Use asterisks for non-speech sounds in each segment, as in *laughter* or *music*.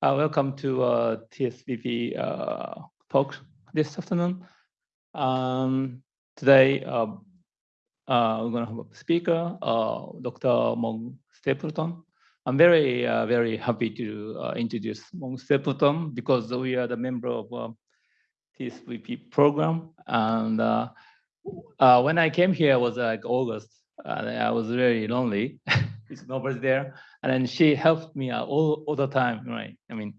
Uh, welcome to uh, TSVP uh, talk this afternoon. Um, today, uh, uh, we're going to have a speaker, uh, Dr. Mog Stapleton. I'm very, very happy to introduce Mog Stapleton because we are the member of uh, TSVP program. And when I came here, it was like August, and I was very lonely. *laughs* It's nobody there. And then she helped me all, all the time, right? I mean,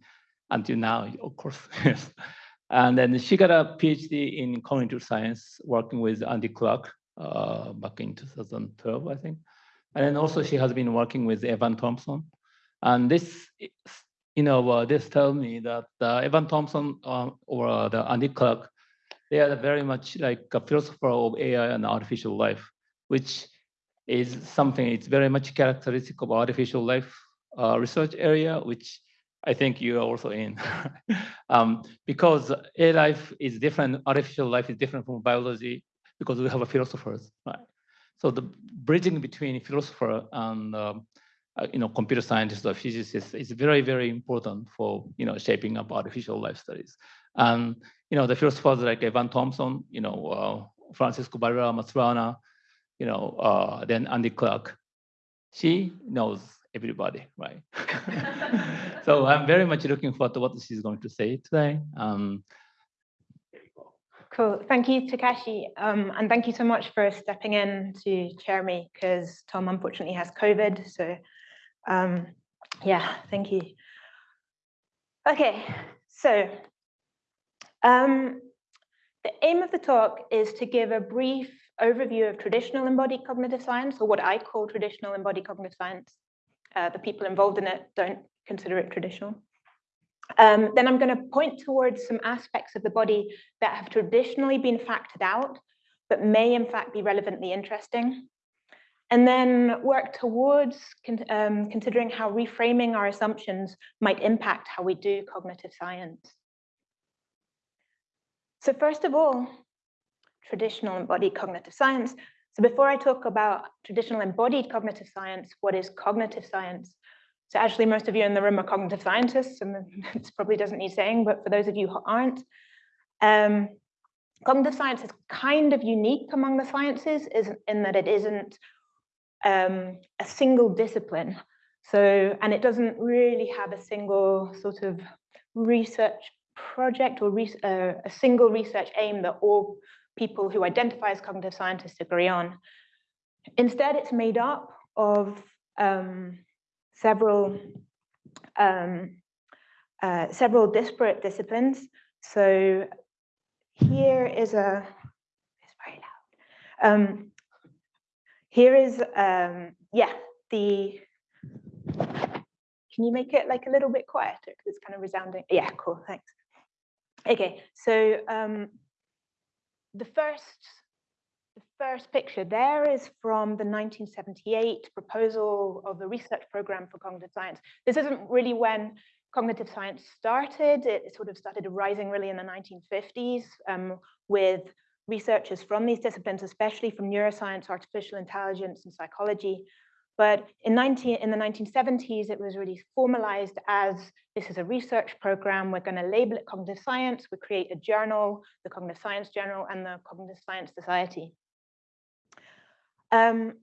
until now, of course. *laughs* yes. And then she got a PhD in cognitive science, working with Andy Clark uh, back in 2012, I think. And then also she has been working with Evan Thompson. And this, you know, uh, this tells me that uh, Evan Thompson uh, or the Andy Clark, they are very much like a philosopher of AI and artificial life, which is something it's very much characteristic of artificial life uh, research area, which I think you are also in. *laughs* um, because A life is different, artificial life is different from biology because we have a philosophers, right? So the bridging between philosopher and um, uh, you know computer scientists or physicists is very very important for you know shaping up artificial life studies. And you know the philosophers like Evan Thompson, you know uh, Francisco Varela Maturana, you know, uh, then Andy Clark. She knows everybody, right? *laughs* so I'm very much looking forward to what she's going to say today. Um, Cool. Thank you, Takashi. Um, and thank you so much for stepping in to chair me because Tom unfortunately has COVID. So um, yeah, thank you. Okay, so um, the aim of the talk is to give a brief overview of traditional embodied cognitive science, or what I call traditional embodied cognitive science. Uh, the people involved in it don't consider it traditional. Um, then I'm going to point towards some aspects of the body that have traditionally been factored out, but may in fact be relevantly interesting. And then work towards con um, considering how reframing our assumptions might impact how we do cognitive science. So first of all, traditional embodied cognitive science. So before I talk about traditional embodied cognitive science, what is cognitive science? So actually most of you in the room are cognitive scientists, and *laughs* this probably doesn't need saying, but for those of you who aren't, um, cognitive science is kind of unique among the sciences in that it isn't um, a single discipline. So, and it doesn't really have a single sort of research project or uh, a single research aim that all people who identify as cognitive scientists agree on. Instead, it's made up of um, several um, uh, several disparate disciplines. So here is a it's very loud. Um, here is um, yeah the. Can you make it like a little bit quieter because it's kind of resounding? Yeah, cool. Thanks. Okay, so um, the first the first picture there is from the 1978 proposal of the research program for cognitive science. This isn't really when cognitive science started. It sort of started rising really in the 1950s um, with researchers from these disciplines, especially from neuroscience, artificial intelligence, and psychology, but in, 19, in the 1970s, it was really formalized as this is a research program. We're going to label it cognitive science. We create a journal, the Cognitive Science Journal and the Cognitive Science Society. Um,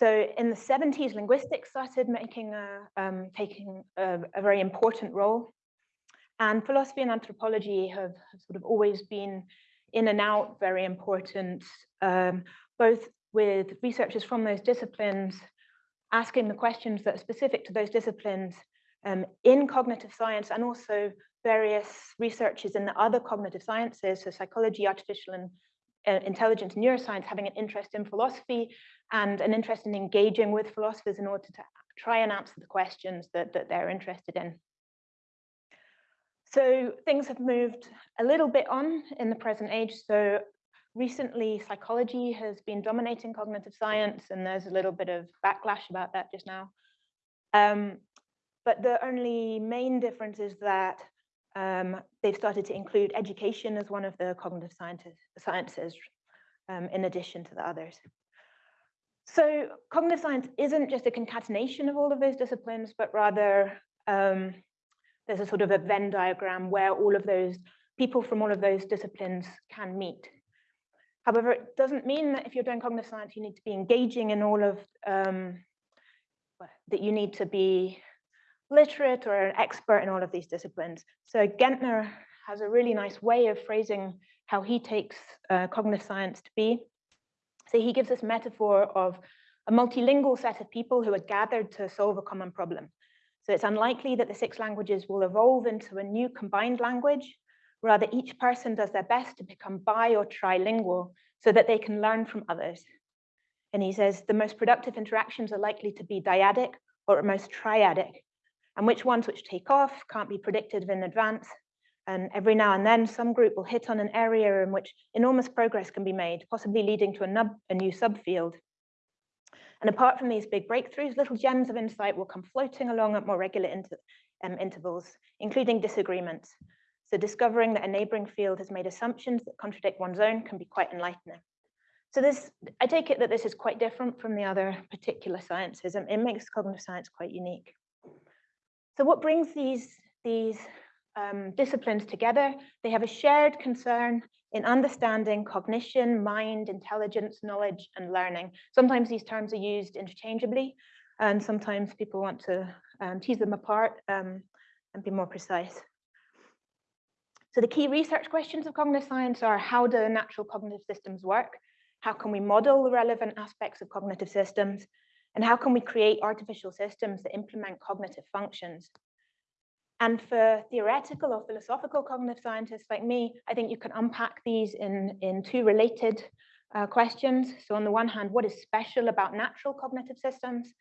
so in the 70s, linguistics started making a, um, taking a, a, very important role. And philosophy and anthropology have, sort of always been in and out very important, um, both with researchers from those disciplines asking the questions that are specific to those disciplines um, in cognitive science and also various researchers in the other cognitive sciences, so psychology, artificial and uh, intelligence, neuroscience, having an interest in philosophy and an interest in engaging with philosophers in order to try and answer the questions that, that they're interested in. So things have moved a little bit on in the present age. So recently psychology has been dominating cognitive science and there's a little bit of backlash about that just now. Um, but the only main difference is that um, they've started to include education as one of the cognitive sciences um, in addition to the others. So cognitive science isn't just a concatenation of all of those disciplines, but rather um, there's a sort of a Venn diagram where all of those people from all of those disciplines can meet. However, it doesn't mean that if you're doing cognitive science, you need to be engaging in all of, um, that you need to be literate or an expert in all of these disciplines. So Gentner has a really nice way of phrasing how he takes uh, cognitive science to be. So he gives this metaphor of a multilingual set of people who are gathered to solve a common problem. So it's unlikely that the six languages will evolve into a new combined language. Rather, each person does their best to become bi or trilingual so that they can learn from others. And he says the most productive interactions are likely to be dyadic or at most triadic, and which ones which take off can't be predicted in advance. And every now and then, some group will hit on an area in which enormous progress can be made, possibly leading to a, a new subfield. And apart from these big breakthroughs, little gems of insight will come floating along at more regular inter, um, intervals, including disagreements. So discovering that a neighboring field has made assumptions that contradict one's own can be quite enlightening. So this, I take it that this is quite different from the other particular sciences and it makes cognitive science quite unique. So what brings these, these um, disciplines together? They have a shared concern in understanding cognition, mind, intelligence, knowledge, and learning. Sometimes these terms are used interchangeably, and sometimes people want to um, tease them apart um, and be more precise. So the key research questions of cognitive science are how do natural cognitive systems work? How can we model the relevant aspects of cognitive systems? And how can we create artificial systems that implement cognitive functions? And for theoretical or philosophical cognitive scientists like me, I think you can unpack these in, in two related uh, questions. So on the one hand, what is special about natural cognitive systems?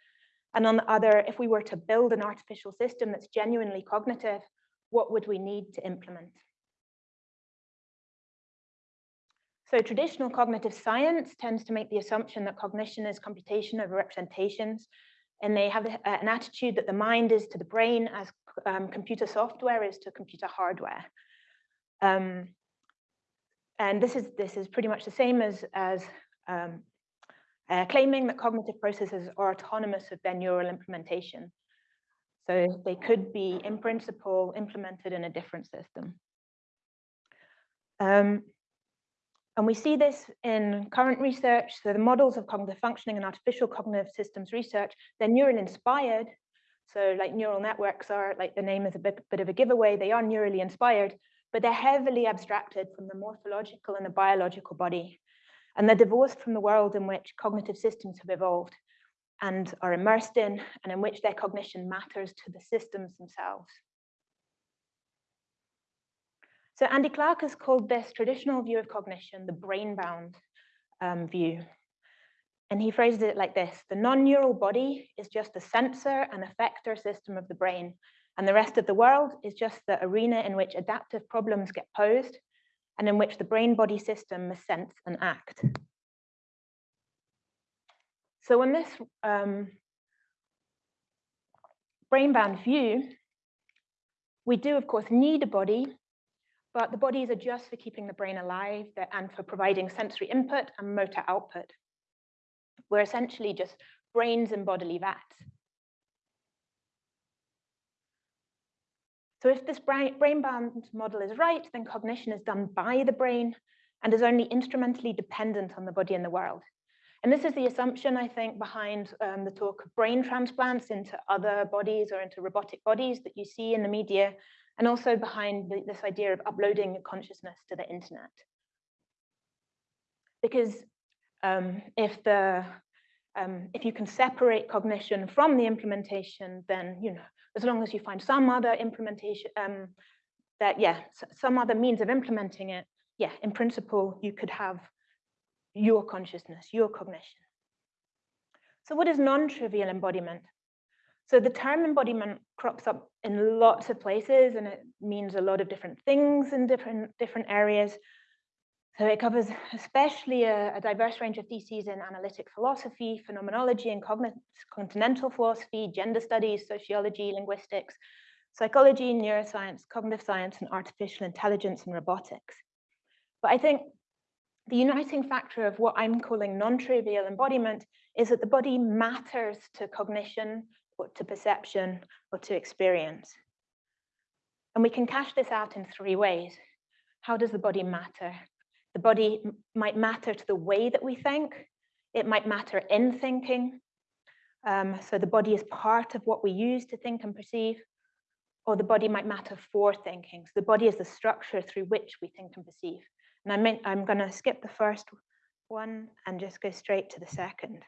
And on the other, if we were to build an artificial system that's genuinely cognitive, what would we need to implement? So traditional cognitive science tends to make the assumption that cognition is computation over representations, and they have an attitude that the mind is to the brain as um, computer software is to computer hardware. Um, and this is this is pretty much the same as as um, uh, claiming that cognitive processes are autonomous of their neural implementation. So they could be, in principle, implemented in a different system. Um, and we see this in current research. So the models of cognitive functioning and artificial cognitive systems research, they're neural inspired. So like neural networks are, like the name is a bit, bit of a giveaway, they are neurally inspired, but they're heavily abstracted from the morphological and the biological body. And they're divorced from the world in which cognitive systems have evolved and are immersed in, and in which their cognition matters to the systems themselves. So Andy Clark has called this traditional view of cognition the brain-bound um, view. And he phrased it like this, the non-neural body is just the sensor and effector system of the brain, and the rest of the world is just the arena in which adaptive problems get posed and in which the brain-body system must sense and act. So in this um, brain-bound view, we do, of course, need a body but the bodies are just for keeping the brain alive and for providing sensory input and motor output. We're essentially just brains and bodily vats. So if this brain-bound model is right, then cognition is done by the brain and is only instrumentally dependent on the body and the world. And this is the assumption, I think, behind um, the talk of brain transplants into other bodies or into robotic bodies that you see in the media and also behind the, this idea of uploading consciousness to the internet. Because um, if the um, if you can separate cognition from the implementation, then you know as long as you find some other implementation um, that yeah some other means of implementing it, yeah, in principle you could have your consciousness, your cognition. So what is non-trivial embodiment? So the term embodiment crops up in lots of places and it means a lot of different things in different, different areas. So it covers especially a, a diverse range of theses in analytic philosophy, phenomenology and continental philosophy, gender studies, sociology, linguistics, psychology, neuroscience, cognitive science, and artificial intelligence and robotics. But I think the uniting factor of what I'm calling non-trivial embodiment is that the body matters to cognition, or to perception or to experience. And we can cash this out in three ways. How does the body matter? The body might matter to the way that we think. It might matter in thinking. Um, so the body is part of what we use to think and perceive. Or the body might matter for thinking. So the body is the structure through which we think and perceive. And I meant, I'm going to skip the first one and just go straight to the second.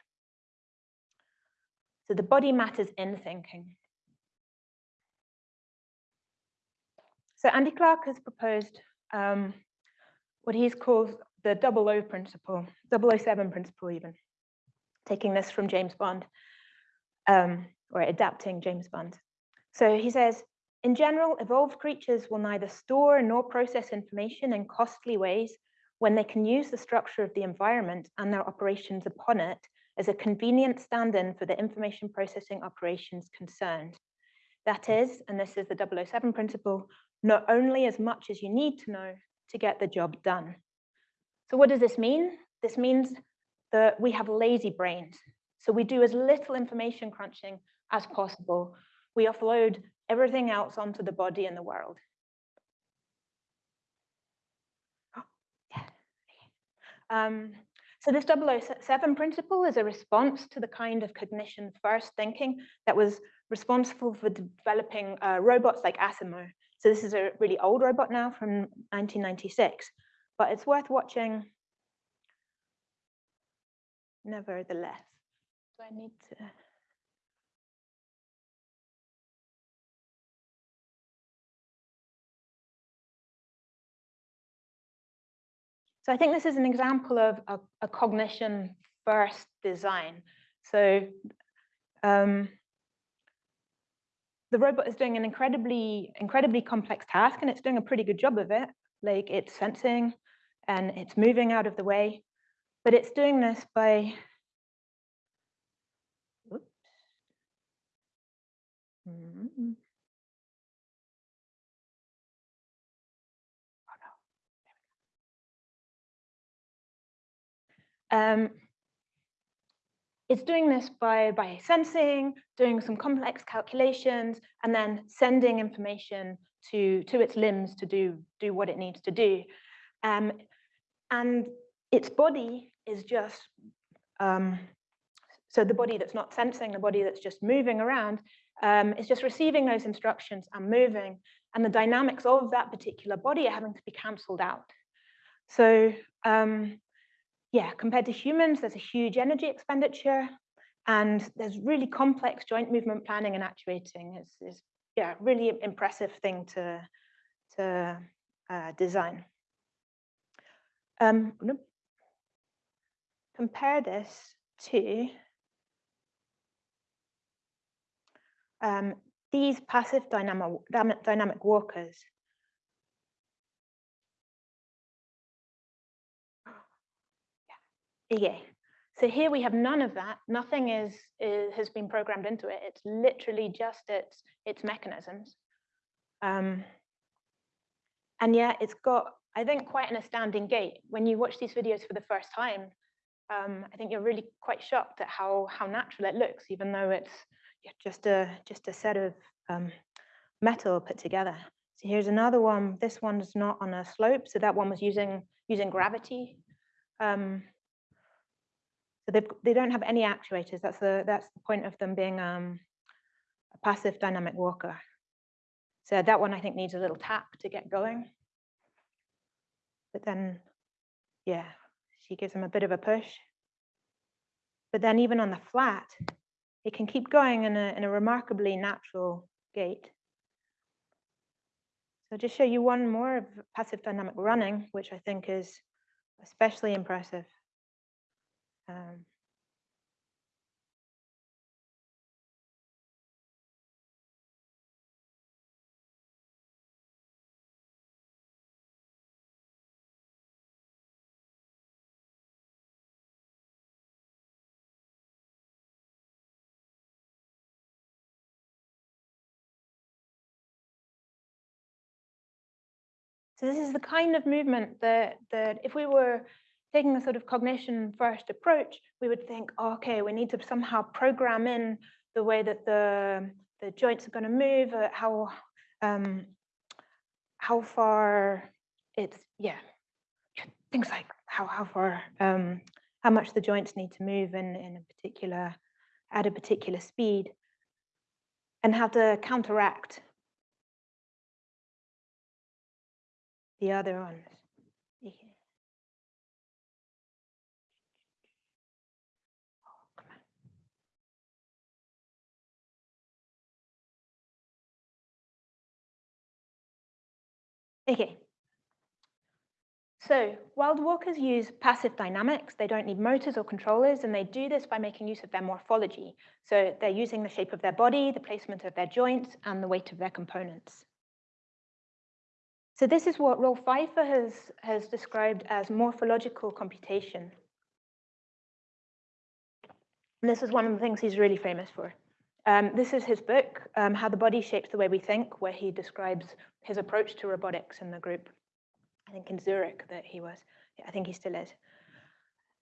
So the body matters in thinking. So Andy Clark has proposed um, what he's called the double O principle, 007 principle even, taking this from James Bond, um, or adapting James Bond. So he says, in general, evolved creatures will neither store nor process information in costly ways when they can use the structure of the environment and their operations upon it as a convenient stand-in for the information processing operations concerned. That is, and this is the 007 principle, not only as much as you need to know to get the job done. So what does this mean? This means that we have lazy brains. So we do as little information crunching as possible. We offload everything else onto the body and the world. *gasps* Um, so this 007 principle is a response to the kind of cognition first thinking that was responsible for developing uh, robots like Asimo. So this is a really old robot now from 1996, but it's worth watching nevertheless. Do I need to? So I think this is an example of a, a cognition first design. So um, the robot is doing an incredibly, incredibly complex task and it's doing a pretty good job of it. Like it's sensing and it's moving out of the way, but it's doing this by. Mm -hmm. Um, it's doing this by, by sensing, doing some complex calculations, and then sending information to, to its limbs to do, do what it needs to do. Um, and its body is just, um, so the body that's not sensing, the body that's just moving around, um, is just receiving those instructions and moving, and the dynamics of that particular body are having to be cancelled out. So um, yeah, compared to humans, there's a huge energy expenditure and there's really complex joint movement planning and actuating. It's, it's yeah, really impressive thing to, to uh, design. Um, compare this to um, these passive dynamic, dynamic walkers. Yeah. So here we have none of that. Nothing is, is has been programmed into it. It's literally just its its mechanisms. Um, and yet it's got, I think, quite an astounding gait. When you watch these videos for the first time, um, I think you're really quite shocked at how how natural it looks, even though it's just a just a set of um, metal put together. So here's another one. This one's not on a slope, so that one was using using gravity. Um, so they don't have any actuators. That's the that's the point of them being um, a passive dynamic walker. So that one I think needs a little tap to get going. But then, yeah, she gives him a bit of a push. But then even on the flat, it can keep going in a in a remarkably natural gait. So just show you one more of passive dynamic running, which I think is especially impressive. Um, So this is the kind of movement that, that if we were taking a sort of cognition first approach, we would think, oh, okay, we need to somehow program in the way that the, the joints are going to move, uh, how, um, how far it's, yeah, things like how, how far, um, how much the joints need to move in, in a particular, at a particular speed, and how to counteract the other ones. Okay. So wild walkers use passive dynamics. They don't need motors or controllers, and they do this by making use of their morphology. So they're using the shape of their body, the placement of their joints, and the weight of their components. So this is what Rolf Pfeifer has, has described as morphological computation. And this is one of the things he's really famous for. Um, this is his book, um, How the Body Shapes the Way We Think, where he describes his approach to robotics in the group. I think in Zurich that he was. I think he still is.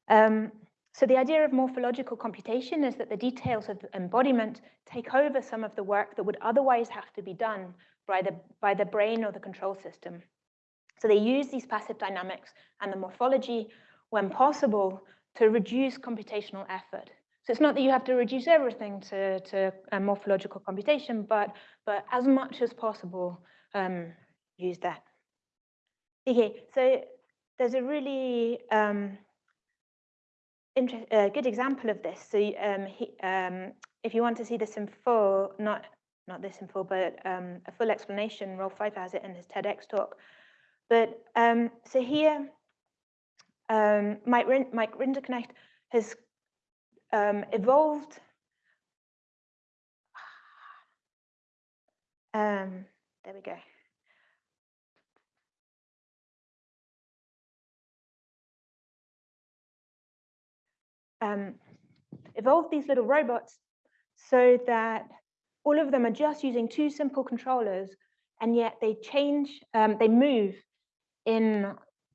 Um, so the idea of morphological computation is that the details of embodiment take over some of the work that would otherwise have to be done by the, by the brain or the control system. So they use these passive dynamics and the morphology when possible to reduce computational effort. So it's not that you have to reduce everything to, to morphological computation, but, but as much as possible, um, use that. Okay, so there's a really um, uh, good example of this. So um, he, um, if you want to see this in full, not not this in full, but um, a full explanation, Rolf Pfeifer has it in his TEDx talk. But um, so here, Mike, Mike Rinderknecht has um, evolved um, there we go. Um, evolved these little robots so that all of them are just using two simple controllers and yet they change, um, they move in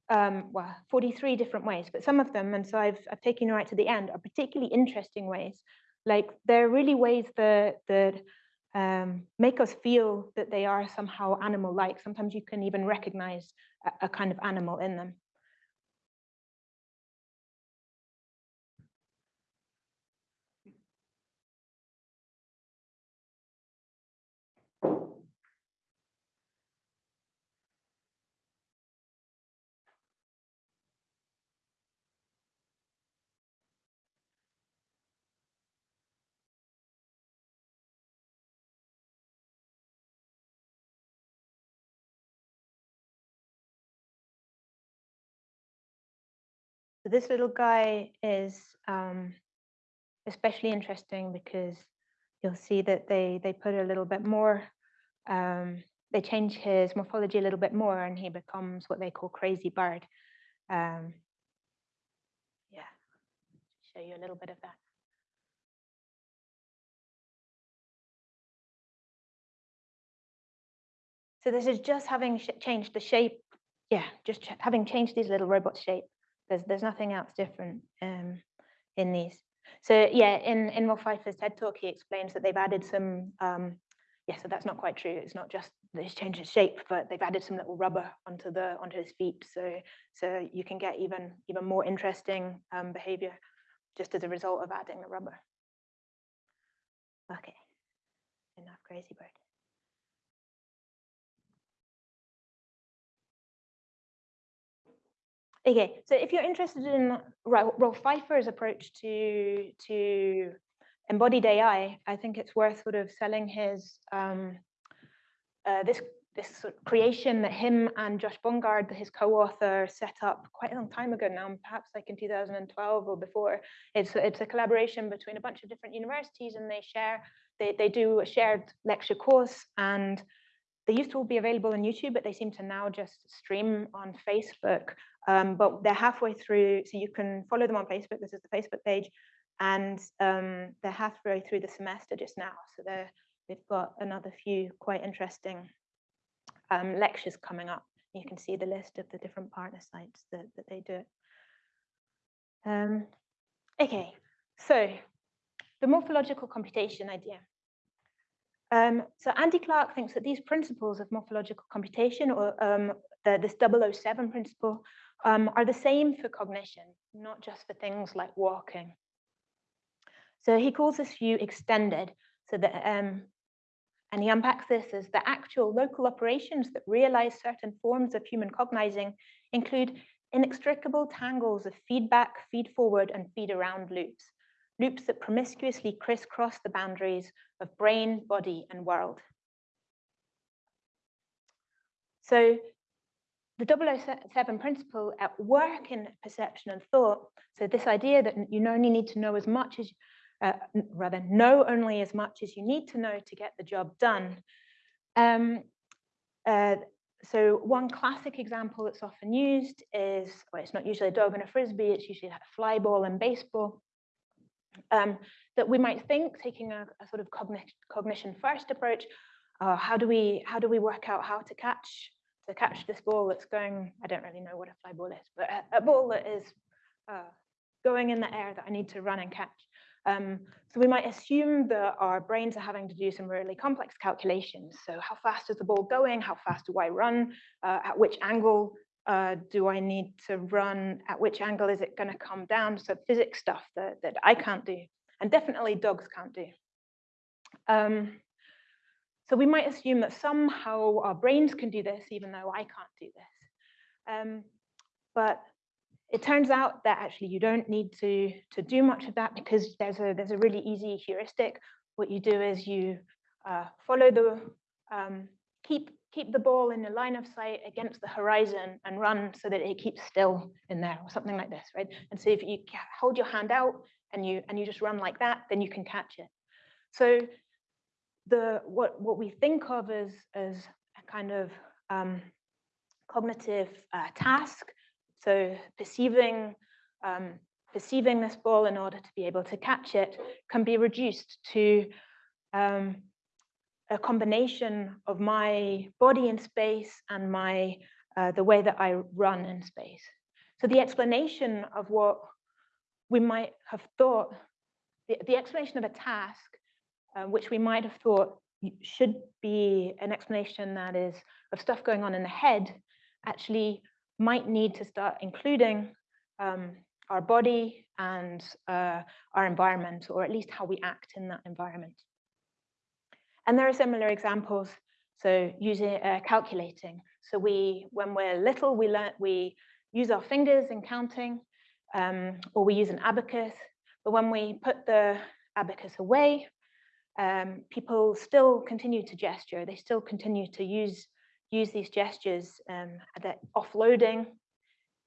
um, well, 43 different ways, but some of them, and so I've, I've taken you right to the end, are particularly interesting ways. Like they're really ways that, that um, make us feel that they are somehow animal-like. Sometimes you can even recognize a, a kind of animal in them. So this little guy is um, especially interesting because you'll see that they they put a little bit more, um, they change his morphology a little bit more and he becomes what they call crazy bird. Um, yeah, show you a little bit of that. So this is just having changed the shape. Yeah, just having changed these little robot shape. There's there's nothing else different um, in these. So yeah, in in Rolf Pfeifer's TED talk, he explains that they've added some. Um, yeah, so that's not quite true. It's not just he's changed his shape, but they've added some little rubber onto the onto his feet, so so you can get even even more interesting um, behavior just as a result of adding the rubber. Okay, enough crazy bird. Okay, so if you're interested in Rolf Pfeifer's approach to to embodied AI, I think it's worth sort of selling his um, uh, this this sort of creation that him and Josh Bongard, his co-author, set up quite a long time ago now, perhaps like in 2012 or before. It's it's a collaboration between a bunch of different universities, and they share they they do a shared lecture course and they used to all be available on YouTube, but they seem to now just stream on Facebook. Um, but they're halfway through, so you can follow them on Facebook. This is the Facebook page, and um, they're halfway through the semester just now. So they've got another few quite interesting um, lectures coming up. You can see the list of the different partner sites that, that they do it. Um, okay, so the morphological computation idea. Um, so Andy Clark thinks that these principles of morphological computation, or um, the, this 007 principle, um, are the same for cognition, not just for things like walking. So he calls this view extended, so that, um, and he unpacks this as the actual local operations that realize certain forms of human cognizing include inextricable tangles of feedback, feed forward, and feed around loops, loops that promiscuously crisscross the boundaries of brain, body, and world. So the 007 principle at work in perception and thought, so this idea that you only need to know as much as, uh, rather know only as much as you need to know to get the job done. Um, uh, so one classic example that's often used is, well, it's not usually a dog and a frisbee, it's usually a fly ball and baseball. Um, that we might think, taking a, a sort of cognition, cognition first approach, uh, how do we how do we work out how to catch to catch this ball that's going? I don't really know what a fly ball is, but a, a ball that is uh, going in the air that I need to run and catch. Um, so we might assume that our brains are having to do some really complex calculations. So how fast is the ball going? How fast do I run? Uh, at which angle uh, do I need to run? At which angle is it going to come down? So physics stuff that, that I can't do, and definitely dogs can't do. Um, so we might assume that somehow our brains can do this, even though I can't do this. Um, but it turns out that actually you don't need to, to do much of that because there's a, there's a really easy heuristic. What you do is you uh, follow the, um, keep, keep the ball in the line of sight against the horizon and run so that it keeps still in there or something like this, right? And so if you hold your hand out and you, and you just run like that, then you can catch it. So the, what, what we think of as, as a kind of um, cognitive uh, task so perceiving, um, perceiving this ball in order to be able to catch it can be reduced to um, a combination of my body in space and my uh, the way that I run in space. So the explanation of what we might have thought, the, the explanation of a task, uh, which we might have thought should be an explanation that is of stuff going on in the head, actually might need to start including um, our body and uh, our environment, or at least how we act in that environment. And there are similar examples. So using uh, calculating. So we, when we're little, we learn we use our fingers in counting, um, or we use an abacus. But when we put the abacus away, um, people still continue to gesture. They still continue to use use these gestures um, that offloading,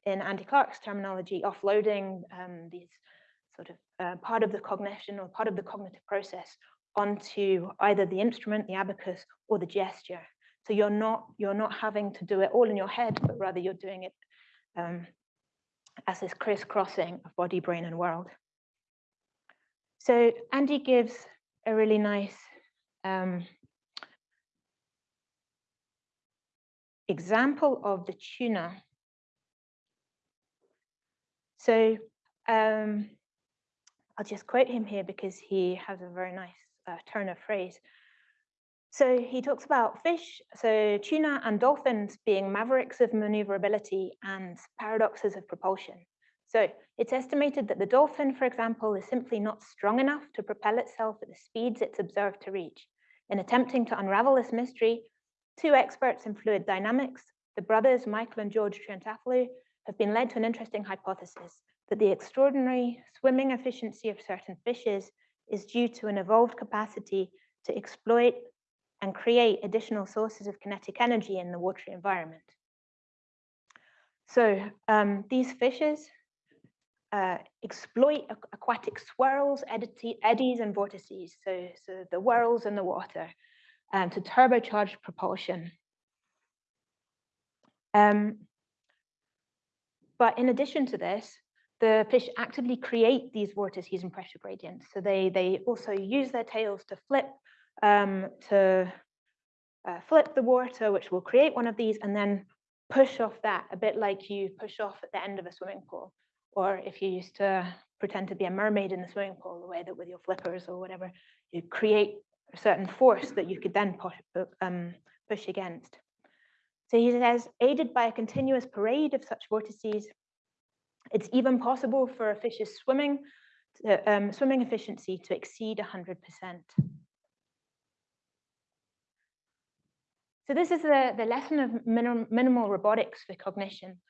in Andy Clark's terminology, offloading um, these sort of uh, part of the cognition or part of the cognitive process onto either the instrument, the abacus, or the gesture. So you're not you're not having to do it all in your head, but rather you're doing it um, as this crisscrossing of body, brain, and world. So Andy gives a really nice um, example of the tuna. So um, I'll just quote him here because he has a very nice uh, turn of phrase. So he talks about fish, so tuna and dolphins being mavericks of maneuverability and paradoxes of propulsion. So it's estimated that the dolphin, for example, is simply not strong enough to propel itself at the speeds it's observed to reach. In attempting to unravel this mystery, Two experts in fluid dynamics, the brothers Michael and George Triantafyllou, have been led to an interesting hypothesis that the extraordinary swimming efficiency of certain fishes is due to an evolved capacity to exploit and create additional sources of kinetic energy in the watery environment. So um, these fishes uh, exploit aquatic swirls, eddies, and vortices, so, so the whirls in the water, um, to turbocharge propulsion. Um, but in addition to this, the fish actively create these vortices and pressure gradients. So they, they also use their tails to flip um, to uh, flip the water, which will create one of these, and then push off that, a bit like you push off at the end of a swimming pool. Or if you used to pretend to be a mermaid in the swimming pool, the way that with your flippers or whatever, you create a certain force that you could then push, um, push against. So he says, aided by a continuous parade of such vortices, it's even possible for a fish's swimming, to, um, swimming efficiency to exceed 100%. So this is the, the lesson of minim, minimal robotics for cognition.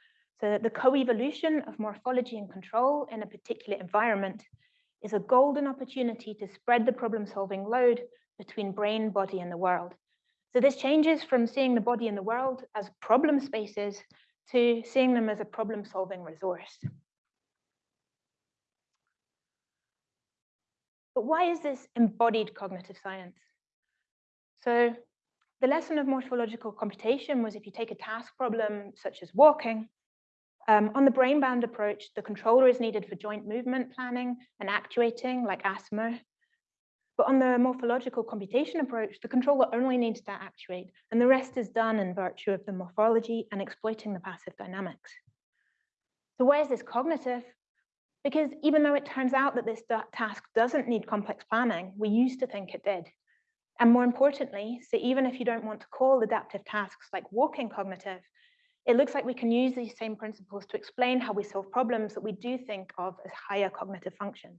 So the co-evolution of morphology and control in a particular environment is a golden opportunity to spread the problem-solving load between brain, body, and the world. So this changes from seeing the body and the world as problem spaces to seeing them as a problem-solving resource. But why is this embodied cognitive science? So the lesson of morphological computation was if you take a task problem such as walking, um, on the brain-bound approach, the controller is needed for joint movement planning and actuating like Asimo. But on the morphological computation approach, the controller only needs to actuate, and the rest is done in virtue of the morphology and exploiting the passive dynamics. So why is this cognitive? Because even though it turns out that this task doesn't need complex planning, we used to think it did. And more importantly, so even if you don't want to call adaptive tasks like walking cognitive, it looks like we can use these same principles to explain how we solve problems that we do think of as higher cognitive function,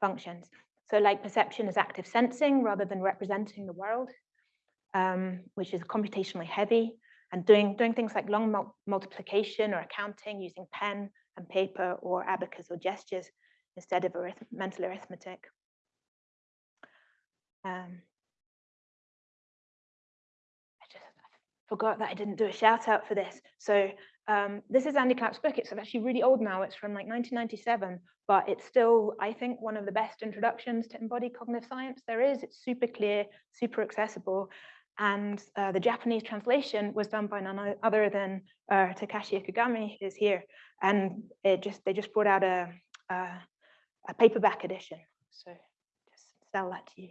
functions. So like perception is active sensing rather than representing the world, um, which is computationally heavy, and doing, doing things like long mul multiplication or accounting using pen and paper or abacus or gestures instead of arith mental arithmetic. Um, forgot that I didn't do a shout out for this. So um, this is Andy Clark's book. It's actually really old now. It's from like 1997, but it's still, I think, one of the best introductions to embodied cognitive science there is. It's super clear, super accessible. And uh, the Japanese translation was done by none other than uh, Takashi Ikegami, who's here. And it just they just brought out a, a, a paperback edition. So just sell that to you.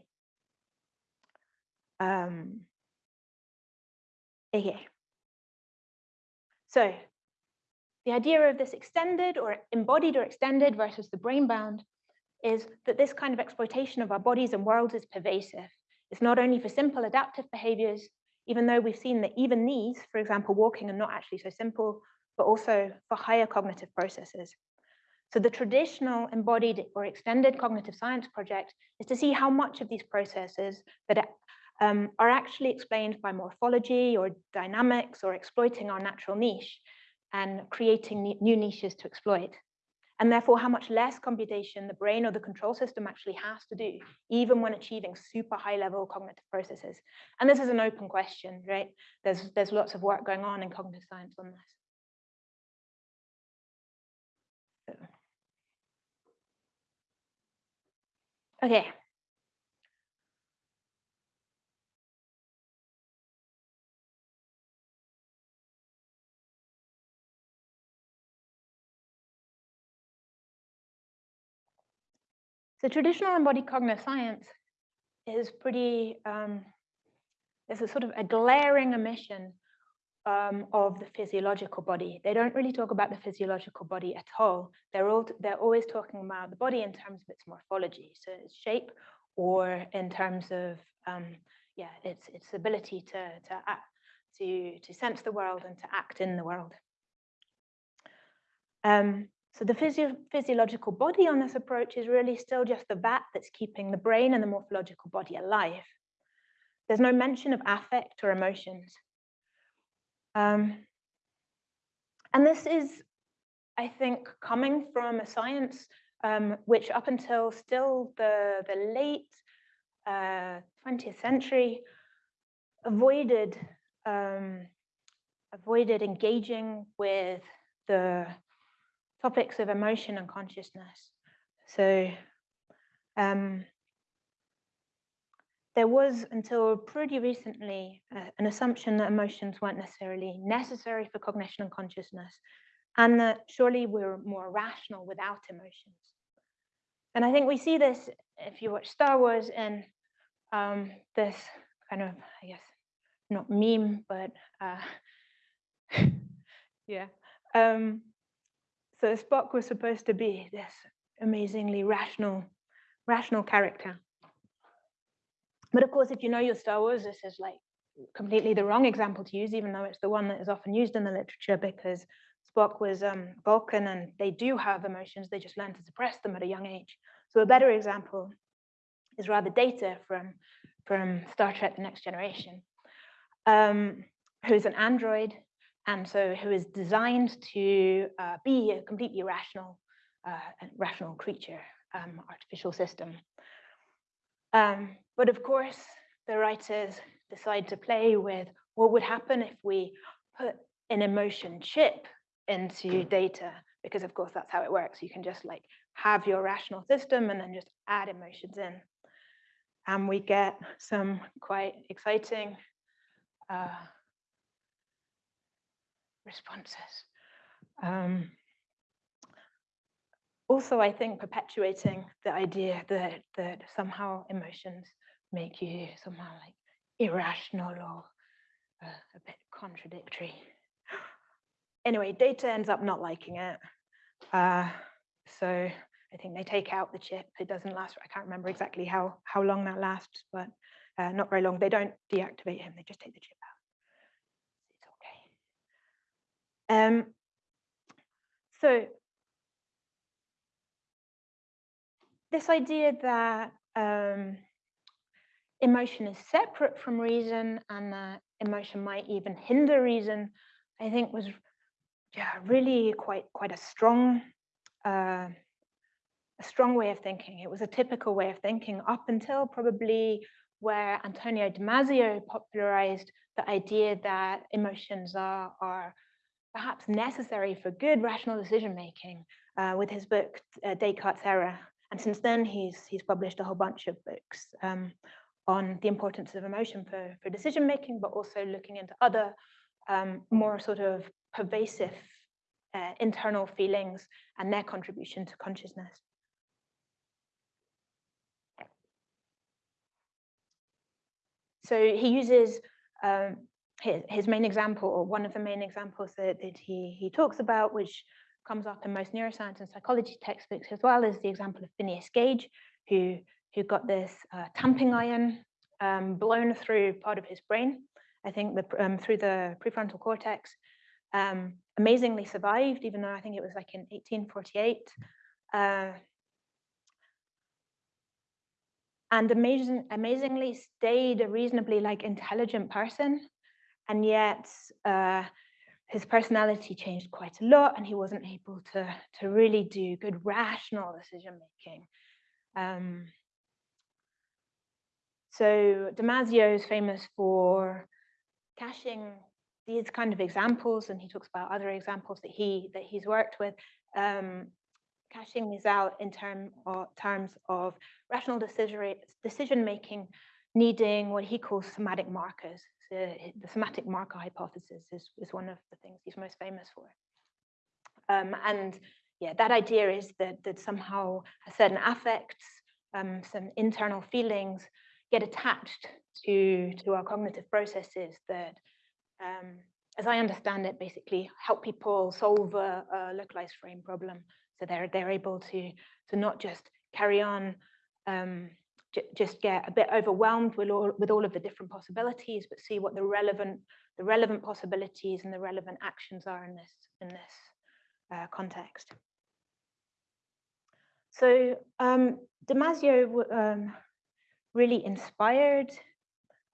Um, Okay. So the idea of this extended or embodied or extended versus the brain bound is that this kind of exploitation of our bodies and worlds is pervasive. It's not only for simple adaptive behaviors, even though we've seen that even these, for example, walking are not actually so simple, but also for higher cognitive processes. So the traditional embodied or extended cognitive science project is to see how much of these processes that um, are actually explained by morphology or dynamics or exploiting our natural niche and creating new niches to exploit. And therefore, how much less computation the brain or the control system actually has to do, even when achieving super high level cognitive processes. And this is an open question, right? There's, there's lots of work going on in cognitive science on this. Okay, So traditional embodied cognitive science is pretty, um, there's a sort of a glaring omission um, of the physiological body. They don't really talk about the physiological body at all. They're, all, they're always talking about the body in terms of its morphology, so its shape, or in terms of um, yeah, its its ability to to act, to to sense the world and to act in the world. Um, so the physio physiological body on this approach is really still just the vat that's keeping the brain and the morphological body alive. There's no mention of affect or emotions. Um, and this is, I think, coming from a science um, which up until still the, the late uh, 20th century avoided um, avoided engaging with the topics of emotion and consciousness. So um, there was until pretty recently uh, an assumption that emotions weren't necessarily necessary for cognition and consciousness, and that surely we're more rational without emotions. And I think we see this if you watch Star Wars and um, this kind of, I guess, not meme, but uh, *laughs* yeah, um, so Spock was supposed to be this amazingly rational, rational character. But of course, if you know your Star Wars, this is like completely the wrong example to use, even though it's the one that is often used in the literature because Spock was um, Vulcan and they do have emotions, they just learn to suppress them at a young age. So a better example is rather data from, from Star Trek The Next Generation, um, who's an android and so who is designed to uh, be a completely rational, uh, rational creature, um, artificial system. Um, but of course, the writers decide to play with what would happen if we put an emotion chip into data, because of course that's how it works. You can just like have your rational system and then just add emotions in. And we get some quite exciting uh, responses. Um, also, I think perpetuating the idea that, that somehow emotions make you somehow like irrational or uh, a bit contradictory. Anyway, data ends up not liking it. Uh, so I think they take out the chip. It doesn't last. I can't remember exactly how, how long that lasts, but uh, not very long. They don't deactivate him. They just take the chip out. It's okay. Um, so this idea that um, emotion is separate from reason and that emotion might even hinder reason, I think was yeah really quite quite a strong uh, a strong way of thinking. It was a typical way of thinking up until probably where Antonio Damasio popularized the idea that emotions are, are perhaps necessary for good rational decision making uh, with his book uh, Descartes' Error. And since then, he's he's published a whole bunch of books um, on the importance of emotion for, for decision making, but also looking into other um, more sort of pervasive uh, internal feelings and their contribution to consciousness. So he uses um, his, his main example, or one of the main examples that, that he, he talks about, which comes up in most neuroscience and psychology textbooks, as well is the example of Phineas Gage, who who got this uh, tamping iron um, blown through part of his brain, I think the, um, through the prefrontal cortex, um, amazingly survived, even though I think it was like in 1848. Uh, and amazing, amazingly stayed a reasonably like intelligent person. And yet uh, his personality changed quite a lot and he wasn't able to, to really do good rational decision making. Um, so Damasio is famous for cashing these kind of examples, and he talks about other examples that he that he's worked with, um, cashing these out in term or terms of rational decision decision making, needing what he calls somatic markers. So the somatic marker hypothesis is, is one of the things he's most famous for. Um, and yeah, that idea is that that somehow certain affects, um, some internal feelings get attached to, to our cognitive processes that, um, as I understand it, basically help people solve a, a, localized frame problem. So they're, they're able to, to not just carry on, um, just get a bit overwhelmed with all, with all of the different possibilities, but see what the relevant, the relevant possibilities and the relevant actions are in this, in this uh, context. So um, Damasio um, really inspired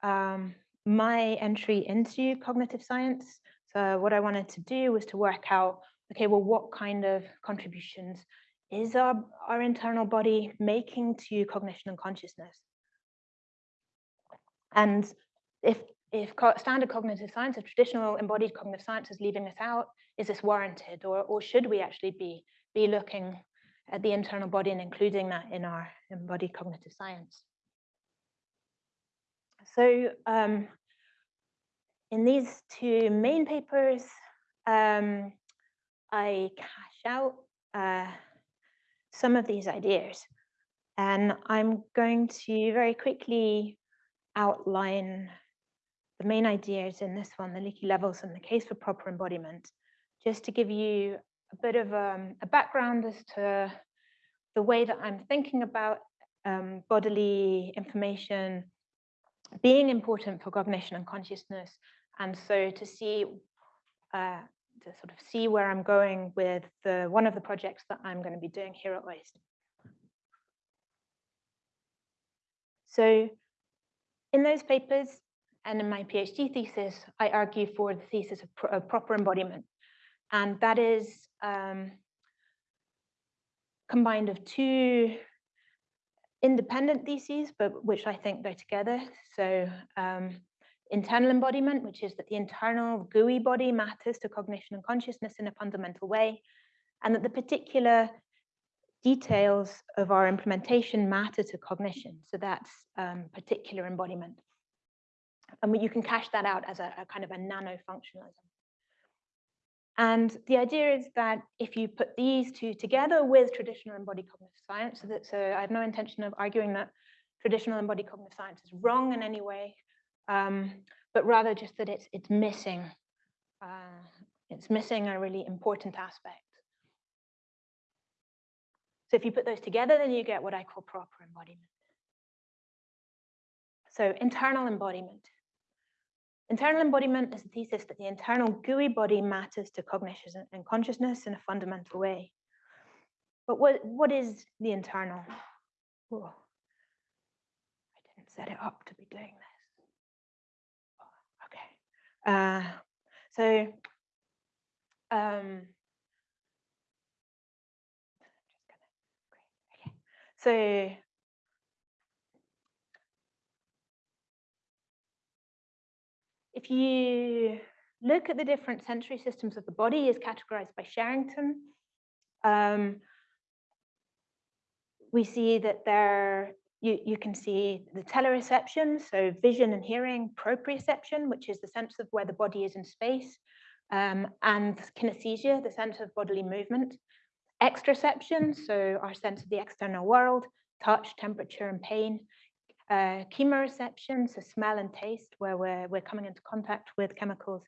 um, my entry into cognitive science. So what I wanted to do was to work out, okay, well, what kind of contributions is our, our internal body making to cognition and consciousness? And if, if standard cognitive science or traditional embodied cognitive science is leaving this out, is this warranted? Or, or should we actually be, be looking at the internal body and including that in our embodied cognitive science? So um, in these two main papers, um, I cash out uh, some of these ideas. And I'm going to very quickly outline the main ideas in this one, the leaky levels and the case for proper embodiment, just to give you a bit of um, a background as to the way that I'm thinking about um, bodily information being important for cognition and consciousness. And so to see, uh, to sort of see where I'm going with the, one of the projects that I'm going to be doing here at OIST. So in those papers and in my PhD thesis, I argue for the thesis of, pro of proper embodiment. And that is um, combined of two independent theses, but which I think go together. So um, internal embodiment, which is that the internal gooey body matters to cognition and consciousness in a fundamental way, and that the particular details of our implementation matter to cognition. So that's um, particular embodiment. And you can cash that out as a, a kind of a nano functionalism. And the idea is that if you put these two together with traditional embodied cognitive science, so, that, so I have no intention of arguing that traditional embodied cognitive science is wrong in any way, um, but rather just that it's it's missing, uh, it's missing a really important aspect. So if you put those together, then you get what I call proper embodiment. So internal embodiment. Internal embodiment is the thesis that the internal gooey body matters to cognition and consciousness in a fundamental way. But what, what is the internal? Oh, I didn't set it up to be doing this. Uh, so um, so if you look at the different sensory systems of the body as categorized by Sherrington, um, we see that there you, you can see the telereception, so vision and hearing, proprioception, which is the sense of where the body is in space, um, and kinesthesia, the sense of bodily movement. Exteroception, so our sense of the external world, touch, temperature, and pain uh, chemoreception, so smell and taste, where we're, we're coming into contact with chemicals,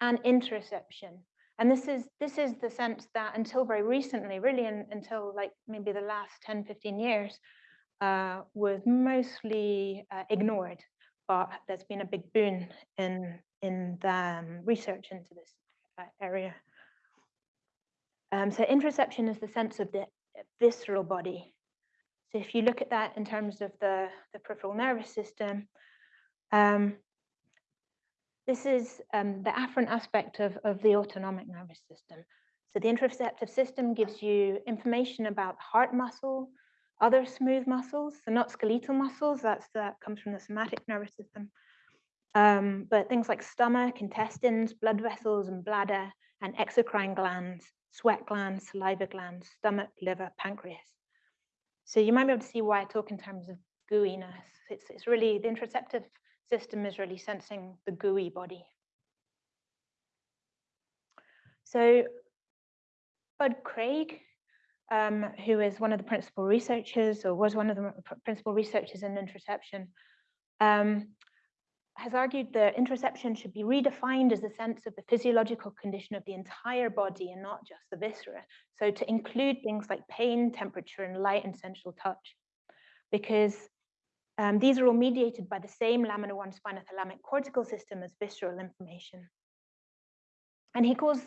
and interoception. And this is this is the sense that until very recently, really in, until like maybe the last 10, 15 years, uh, was mostly uh, ignored. But there's been a big boon in in the um, research into this uh, area. Um, so interoception is the sense of the visceral body, so if you look at that in terms of the, the peripheral nervous system, um, this is um, the afferent aspect of, of the autonomic nervous system. So the interoceptive system gives you information about heart muscle, other smooth muscles, so not skeletal muscles, that's, that comes from the somatic nervous system, um, but things like stomach, intestines, blood vessels and bladder, and exocrine glands, sweat glands, saliva glands, stomach, liver, pancreas. So you might be able to see why I talk in terms of gooiness. It's, it's really, the interoceptive system is really sensing the gooey body. So Bud Craig, um, who is one of the principal researchers or was one of the principal researchers in interoception, um, has argued that interoception should be redefined as a sense of the physiological condition of the entire body and not just the viscera. So to include things like pain, temperature, and light and sensual touch, because um, these are all mediated by the same lamina 1 spinothalamic cortical system as visceral information. And he calls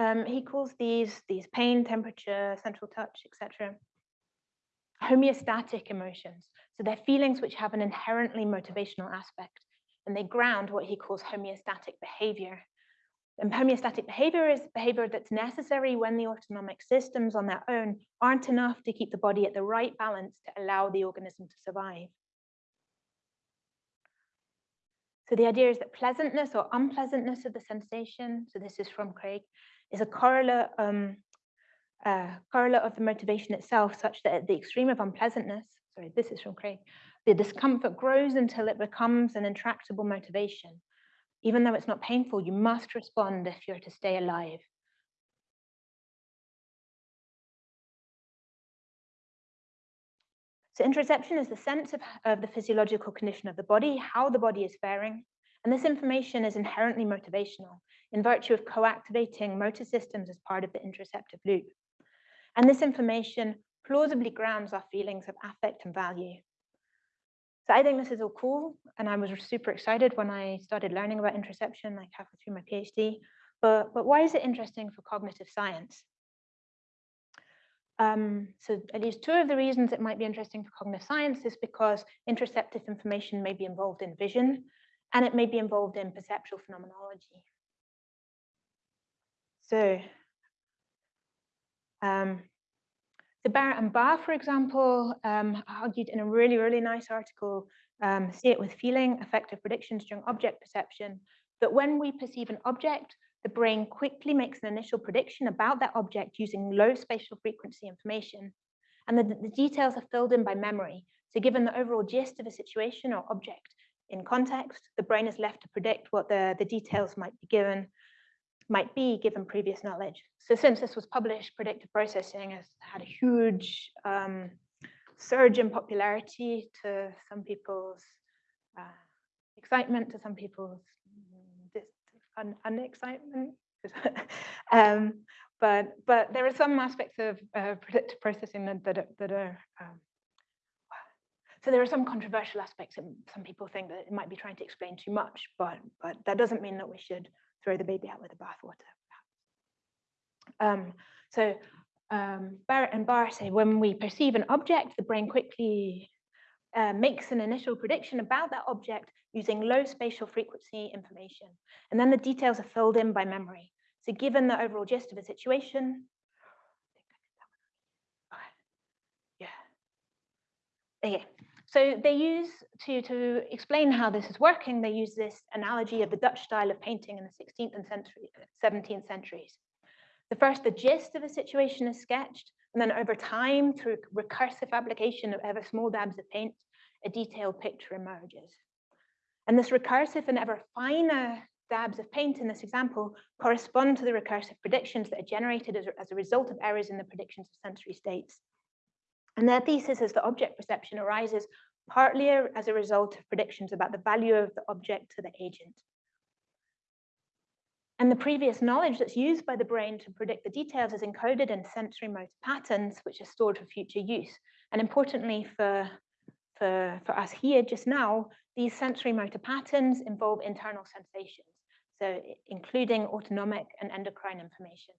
um, he calls these these pain, temperature, sensual touch, etc. homeostatic emotions. So they're feelings which have an inherently motivational aspect and they ground what he calls homeostatic behavior. And homeostatic behavior is behavior that's necessary when the autonomic systems on their own aren't enough to keep the body at the right balance to allow the organism to survive. So the idea is that pleasantness or unpleasantness of the sensation, so this is from Craig, is a correlate, um, uh, correlate of the motivation itself such that at the extreme of unpleasantness, sorry, this is from Craig, the discomfort grows until it becomes an intractable motivation. Even though it's not painful, you must respond if you're to stay alive. So interoception is the sense of, of the physiological condition of the body, how the body is faring. And this information is inherently motivational in virtue of co-activating motor systems as part of the interoceptive loop. And this information plausibly grounds our feelings of affect and value. So I think this is all cool, and I was super excited when I started learning about interoception, like halfway through my PhD. But, but why is it interesting for cognitive science? Um, so at least two of the reasons it might be interesting for cognitive science is because interoceptive information may be involved in vision, and it may be involved in perceptual phenomenology. So um, the Barrett and Bar, for example, um, argued in a really, really nice article, um, See It With Feeling, Affective Predictions During Object Perception, that when we perceive an object, the brain quickly makes an initial prediction about that object using low spatial frequency information. And the, the details are filled in by memory. So given the overall gist of a situation or object in context, the brain is left to predict what the, the details might be given, might be given previous knowledge. So since this was published, predictive processing has had a huge um, surge in popularity to some people's uh, excitement, to some people's un unexcitement. *laughs* um, but but there are some aspects of uh, predictive processing that that are, that are um, so there are some controversial aspects, and some people think that it might be trying to explain too much, but but that doesn't mean that we should throw the baby out with the bathwater. Um, so um, Barrett and Bar say when we perceive an object, the brain quickly uh, makes an initial prediction about that object using low spatial frequency information. And then the details are filled in by memory. So given the overall gist of a situation, yeah. Okay. So they use, to, to explain how this is working, they use this analogy of the Dutch style of painting in the 16th and century, 17th centuries. The first, the gist of a situation is sketched, and then over time, through recursive application of ever small dabs of paint, a detailed picture emerges. And this recursive and ever finer dabs of paint in this example correspond to the recursive predictions that are generated as, as a result of errors in the predictions of sensory states. And their thesis is that object perception arises partly as a result of predictions about the value of the object to the agent. And the previous knowledge that's used by the brain to predict the details is encoded in sensory motor patterns, which are stored for future use. And importantly for, for, for us here just now, these sensory motor patterns involve internal sensations, so including autonomic and endocrine information.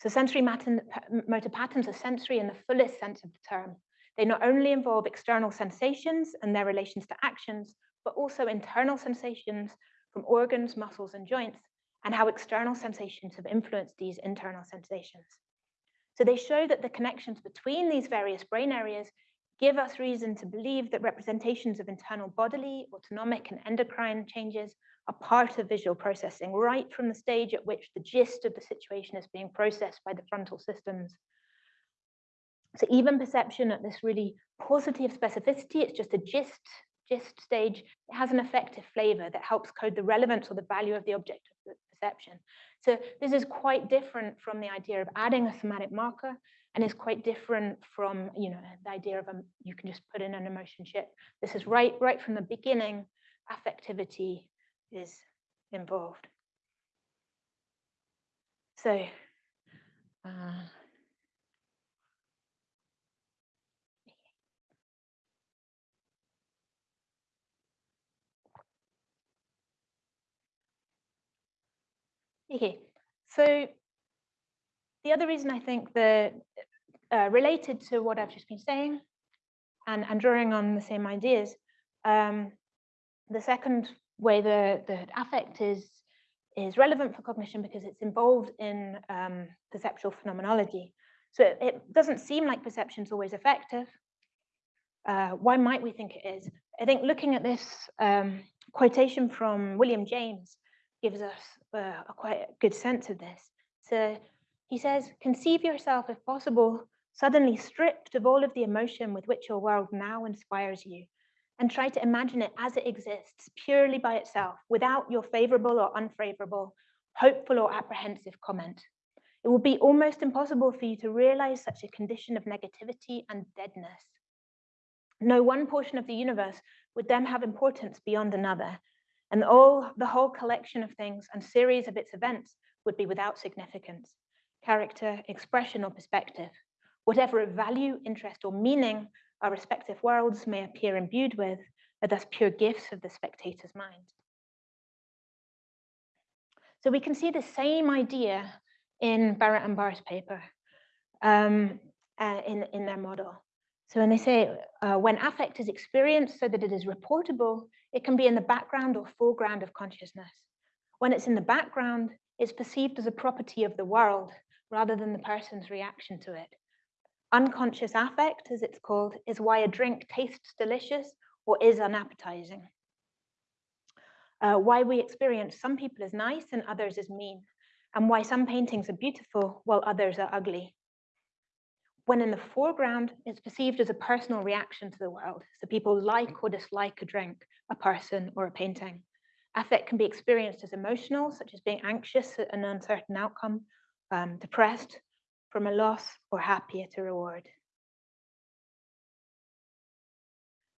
So sensory motor patterns are sensory in the fullest sense of the term. They not only involve external sensations and their relations to actions, but also internal sensations from organs, muscles, and joints, and how external sensations have influenced these internal sensations. So they show that the connections between these various brain areas give us reason to believe that representations of internal bodily, autonomic, and endocrine changes are part of visual processing, right from the stage at which the gist of the situation is being processed by the frontal systems. So even perception at this really positive specificity, it's just a gist gist stage, it has an affective flavor that helps code the relevance or the value of the object of perception. So this is quite different from the idea of adding a somatic marker and is quite different from you know the idea of a, you can just put in an emotion chip. This is right right from the beginning, affectivity is involved. So uh, Okay, so the other reason I think that uh, related to what I've just been saying and, and drawing on the same ideas, um, the second way the, the affect is, is relevant for cognition because it's involved in um, perceptual phenomenology. So it, it, doesn't seem like perception is always effective. Uh, why might we think it is? I think looking at this um, quotation from William James gives us uh, a quite good sense of this. So he says, conceive yourself, if possible, suddenly stripped of all of the emotion with which your world now inspires you, and try to imagine it as it exists, purely by itself, without your favorable or unfavorable, hopeful or apprehensive comment. It will be almost impossible for you to realize such a condition of negativity and deadness. No one portion of the universe would then have importance beyond another, and all the whole collection of things and series of its events would be without significance, character, expression, or perspective. Whatever of value, interest, or meaning our respective worlds may appear imbued with are thus pure gifts of the spectator's mind. So we can see the same idea in Barrett and Bar's paper um, uh, in, in their model. So when they say uh, when affect is experienced so that it is reportable, it can be in the background or foreground of consciousness. When it's in the background, it's perceived as a property of the world rather than the person's reaction to it. Unconscious affect, as it's called, is why a drink tastes delicious or is unappetizing uh, why we experience some people as nice and others as mean, and why some paintings are beautiful while others are ugly. When in the foreground, it's perceived as a personal reaction to the world. So people like or dislike a drink, a person, or a painting. Affect can be experienced as emotional, such as being anxious at an uncertain outcome, um, depressed from a loss, or happy at a reward.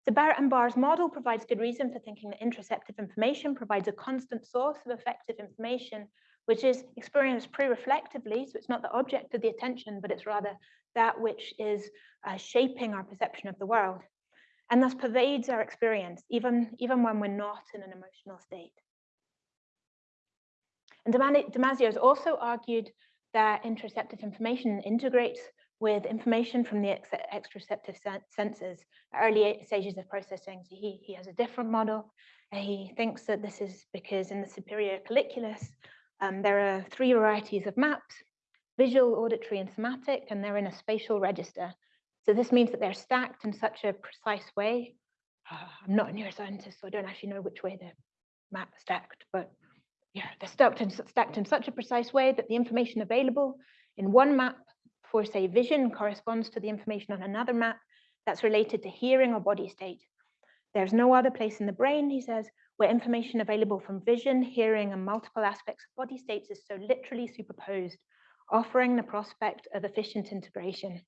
The Barrett and Bar's model provides good reason for thinking that interoceptive information provides a constant source of affective information, which is experienced pre-reflectively, so it's not the object of the attention, but it's rather that which is uh, shaping our perception of the world, and thus pervades our experience, even, even when we're not in an emotional state. And Damasio has also argued that interoceptive information integrates with information from the ex exteroceptive senses, early stages of processing. So he, he has a different model. he thinks that this is because in the superior colliculus, um, there are three varieties of maps, visual, auditory, and somatic, and they're in a spatial register. So this means that they're stacked in such a precise way. Uh, *sighs* I'm not a neuroscientist, so I don't actually know which way the map stacked, but yeah, they're stacked in, stacked in such a precise way that the information available in one map for say vision corresponds to the information on another map that's related to hearing or body state. There's no other place in the brain, he says, where information available from vision, hearing, and multiple aspects of body states is so literally superposed, offering the prospect of efficient integration.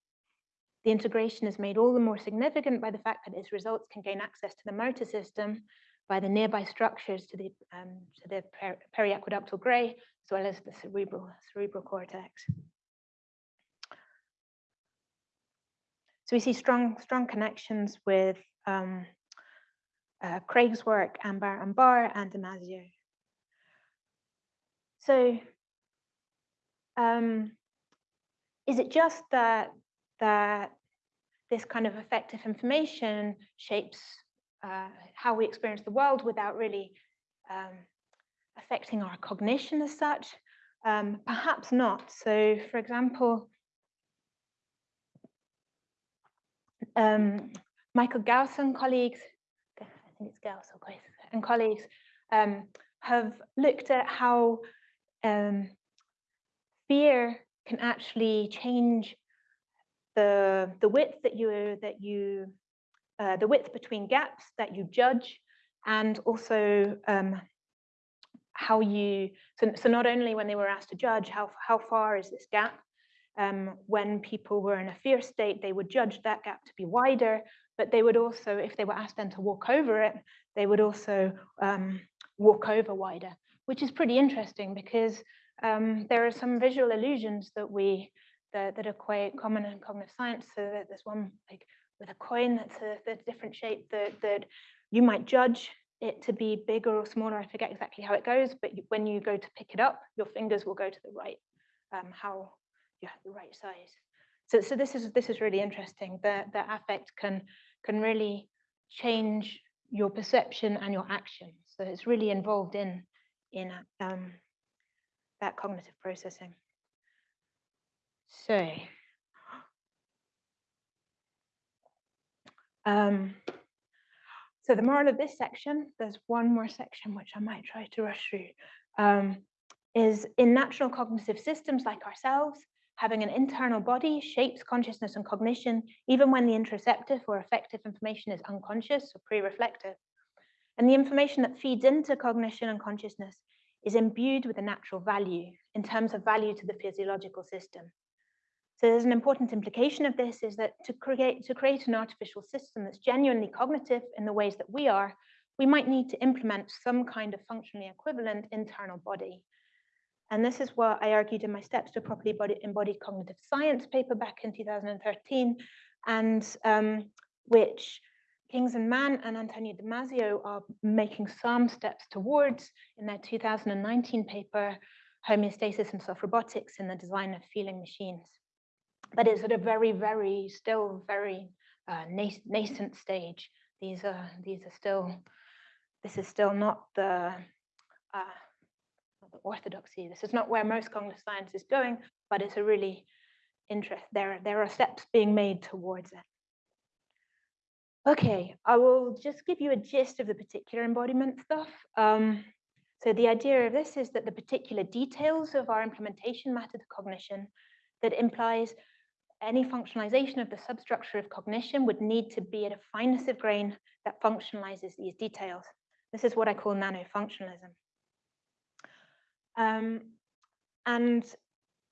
The integration is made all the more significant by the fact that its results can gain access to the motor system by the nearby structures to the, um, to the per periaqueductal gray, as well as the cerebral, cerebral cortex. So we see strong, strong connections with um, uh, Craig's work, Ambar and Bar, and Damasio. So um, is it just that, that this kind of affective information shapes uh, how we experience the world without really um, affecting our cognition as such? Um, perhaps not. So for example, um, Michael Gauss and colleagues, I think it's Gauss or and colleagues um, have looked at how um, fear can actually change the the width that you that you uh, the width between gaps that you judge, and also um, how you so, so not only when they were asked to judge how how far is this gap, um, when people were in a fear state, they would judge that gap to be wider, but they would also, if they were asked then to walk over it, they would also um, walk over wider, which is pretty interesting because um, there are some visual illusions that we that, that are quite common in cognitive science. So that there's one like with a coin that's a, a different shape that, that you might judge it to be bigger or smaller. I forget exactly how it goes, but when you go to pick it up, your fingers will go to the right. Um, how you have the right size. So, so this is this is really interesting. That the affect can can really change your perception and your action. So it's really involved in in um, that cognitive processing. So. Um, so the moral of this section, there's one more section which I might try to rush through, um, is in natural cognitive systems like ourselves, Having an internal body shapes consciousness and cognition, even when the interoceptive or affective information is unconscious or pre-reflective. And the information that feeds into cognition and consciousness is imbued with a natural value in terms of value to the physiological system. So there's an important implication of this is that to create, to create an artificial system that's genuinely cognitive in the ways that we are, we might need to implement some kind of functionally equivalent internal body. And this is what I argued in my Steps to Properly Embodied Cognitive Science paper back in 2013. And um, which Kingson Man and Antonio Damasio are making some steps towards in their 2019 paper, Homeostasis and Soft Robotics in the Design of Feeling Machines. But it's at a very, very, still very uh, nascent stage. These are, these are still, this is still not the, uh, the orthodoxy. This is not where most cognitive science is going, but it's a really interest. There, there are steps being made towards it. Okay, I will just give you a gist of the particular embodiment stuff. Um, so the idea of this is that the particular details of our implementation matter to cognition that implies any functionalization of the substructure of cognition would need to be at a fineness of grain that functionalizes these details. This is what I call nanofunctionalism. Um, and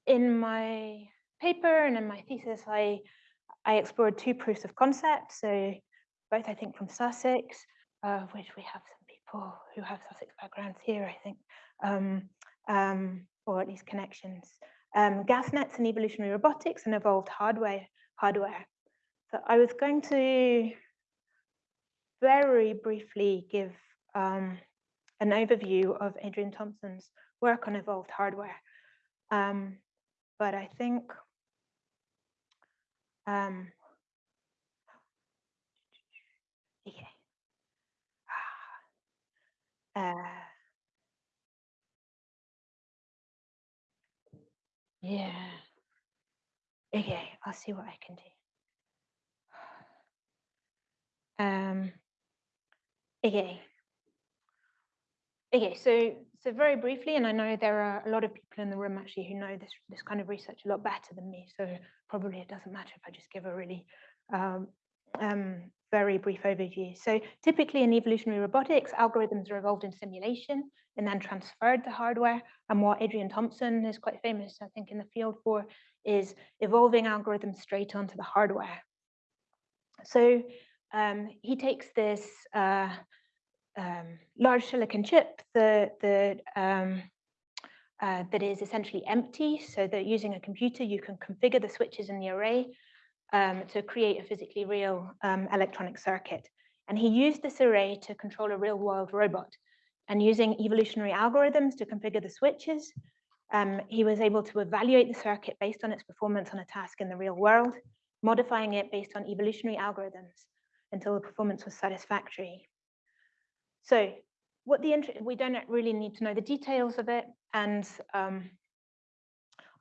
in my paper and in my thesis, I, I explored two proofs of concept. So both I think from Sussex, uh, which we have some people who have Sussex backgrounds here, I think, um, um, or at least connections. Um, GasNets and evolutionary robotics and evolved hardware. hardware. So I was going to very briefly give um, an overview of Adrian Thompson's work on evolved hardware. Um, but I think um, *sighs* Okay. *sighs* Uh, yeah. Okay, I'll see what I can do. *sighs* Um, okay. Okay, so so very briefly, and I know there are a lot of people in the room actually who know this this kind of research a lot better than me. So probably it doesn't matter if I just give a really um, um, very brief overview. So typically in evolutionary robotics, algorithms are evolved in simulation and then transferred to hardware. And what Adrian Thompson is quite famous, I think, in the field for is evolving algorithms straight onto the hardware. So um, he takes this uh, um, large silicon chip that, that, um, uh, that is essentially empty, so that using a computer, you can configure the switches in the array um, to create a physically real um, electronic circuit. And he used this array to control a real world robot. And using evolutionary algorithms to configure the switches, um, he was able to evaluate the circuit based on its performance on a task in the real world, modifying it based on evolutionary algorithms until the performance was satisfactory. So what the we don't really need to know the details of it. And um,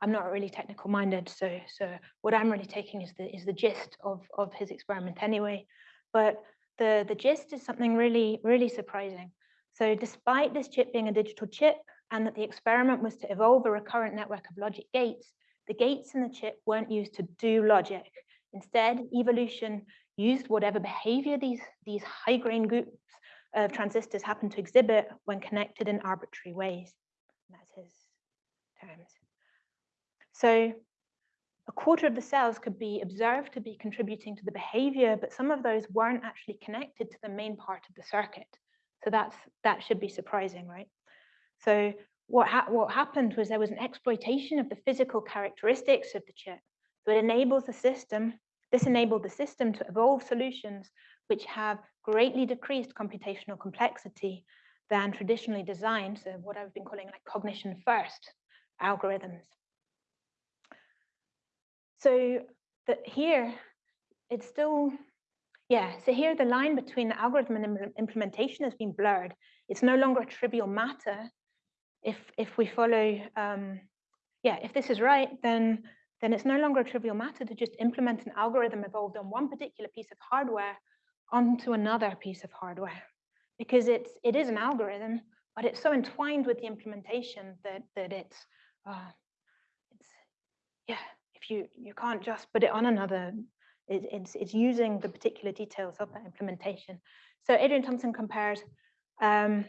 I'm not really technical minded, so so what I'm really taking is the is the gist of of his experiment anyway. But the the gist is something really really surprising. So despite this chip being a digital chip and that the experiment was to evolve a recurrent network of logic gates, the gates in the chip weren't used to do logic. Instead, evolution used whatever behavior these, these high-grain groups of transistors happen to exhibit when connected in arbitrary ways. And that's his terms. So a quarter of the cells could be observed to be contributing to the behavior, but some of those weren't actually connected to the main part of the circuit. So that's that should be surprising, right? So what, ha what happened was there was an exploitation of the physical characteristics of the chip. So it enables the system, this enabled the system to evolve solutions which have greatly decreased computational complexity than traditionally designed, so what I've been calling like cognition first algorithms. So that here, it's still, yeah, so here the line between the algorithm and implementation has been blurred. It's no longer a trivial matter if, if we follow, um, yeah, if this is right, then, then it's no longer a trivial matter to just implement an algorithm evolved on one particular piece of hardware onto another piece of hardware because it's it is an algorithm, but it's so entwined with the implementation that that it's uh, it's yeah if you you can't just put it on another it, it's it's using the particular details of that implementation. So adrian thompson compares um,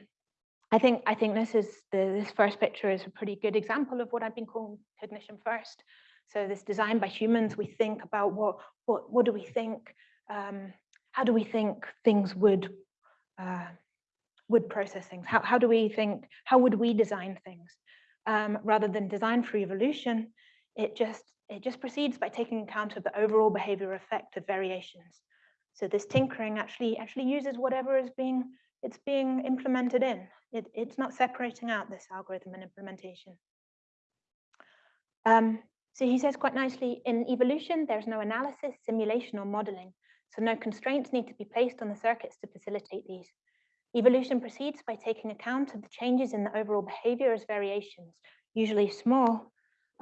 i think i think this is the this first picture is a pretty good example of what i've been calling cognition first. So this design by humans we think about what what what do we think um, how do we think things would uh, would process things? How, how do we think how would we design things? Um, rather than design for evolution it just it just proceeds by taking account of the overall behavior effect of variations. So this tinkering actually actually uses whatever is being it's being implemented in. It, it's not separating out this algorithm and implementation. Um, so he says quite nicely, in evolution, there's no analysis, simulation, or modeling. So no constraints need to be placed on the circuits to facilitate these. Evolution proceeds by taking account of the changes in the overall behavior as variations, usually small,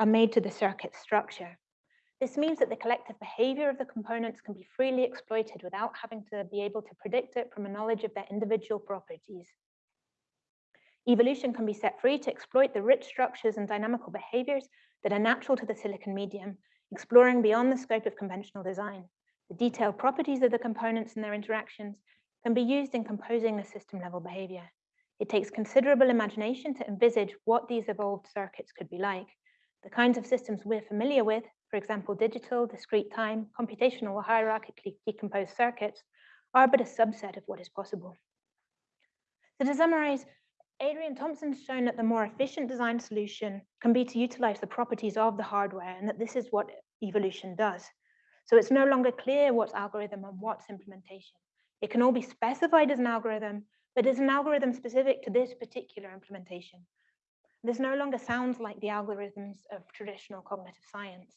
are made to the circuit structure. This means that the collective behavior of the components can be freely exploited without having to be able to predict it from a knowledge of their individual properties. Evolution can be set free to exploit the rich structures and dynamical behaviors that are natural to the silicon medium, exploring beyond the scope of conventional design. The detailed properties of the components and their interactions can be used in composing the system level behavior. It takes considerable imagination to envisage what these evolved circuits could be like. The kinds of systems we're familiar with for example, digital, discrete time, computational or hierarchically decomposed circuits are but a subset of what is possible. So to summarize, Adrian Thompson's shown that the more efficient design solution can be to utilize the properties of the hardware and that this is what evolution does. So it's no longer clear what's algorithm and what's implementation. It can all be specified as an algorithm, but is an algorithm specific to this particular implementation. This no longer sounds like the algorithms of traditional cognitive science.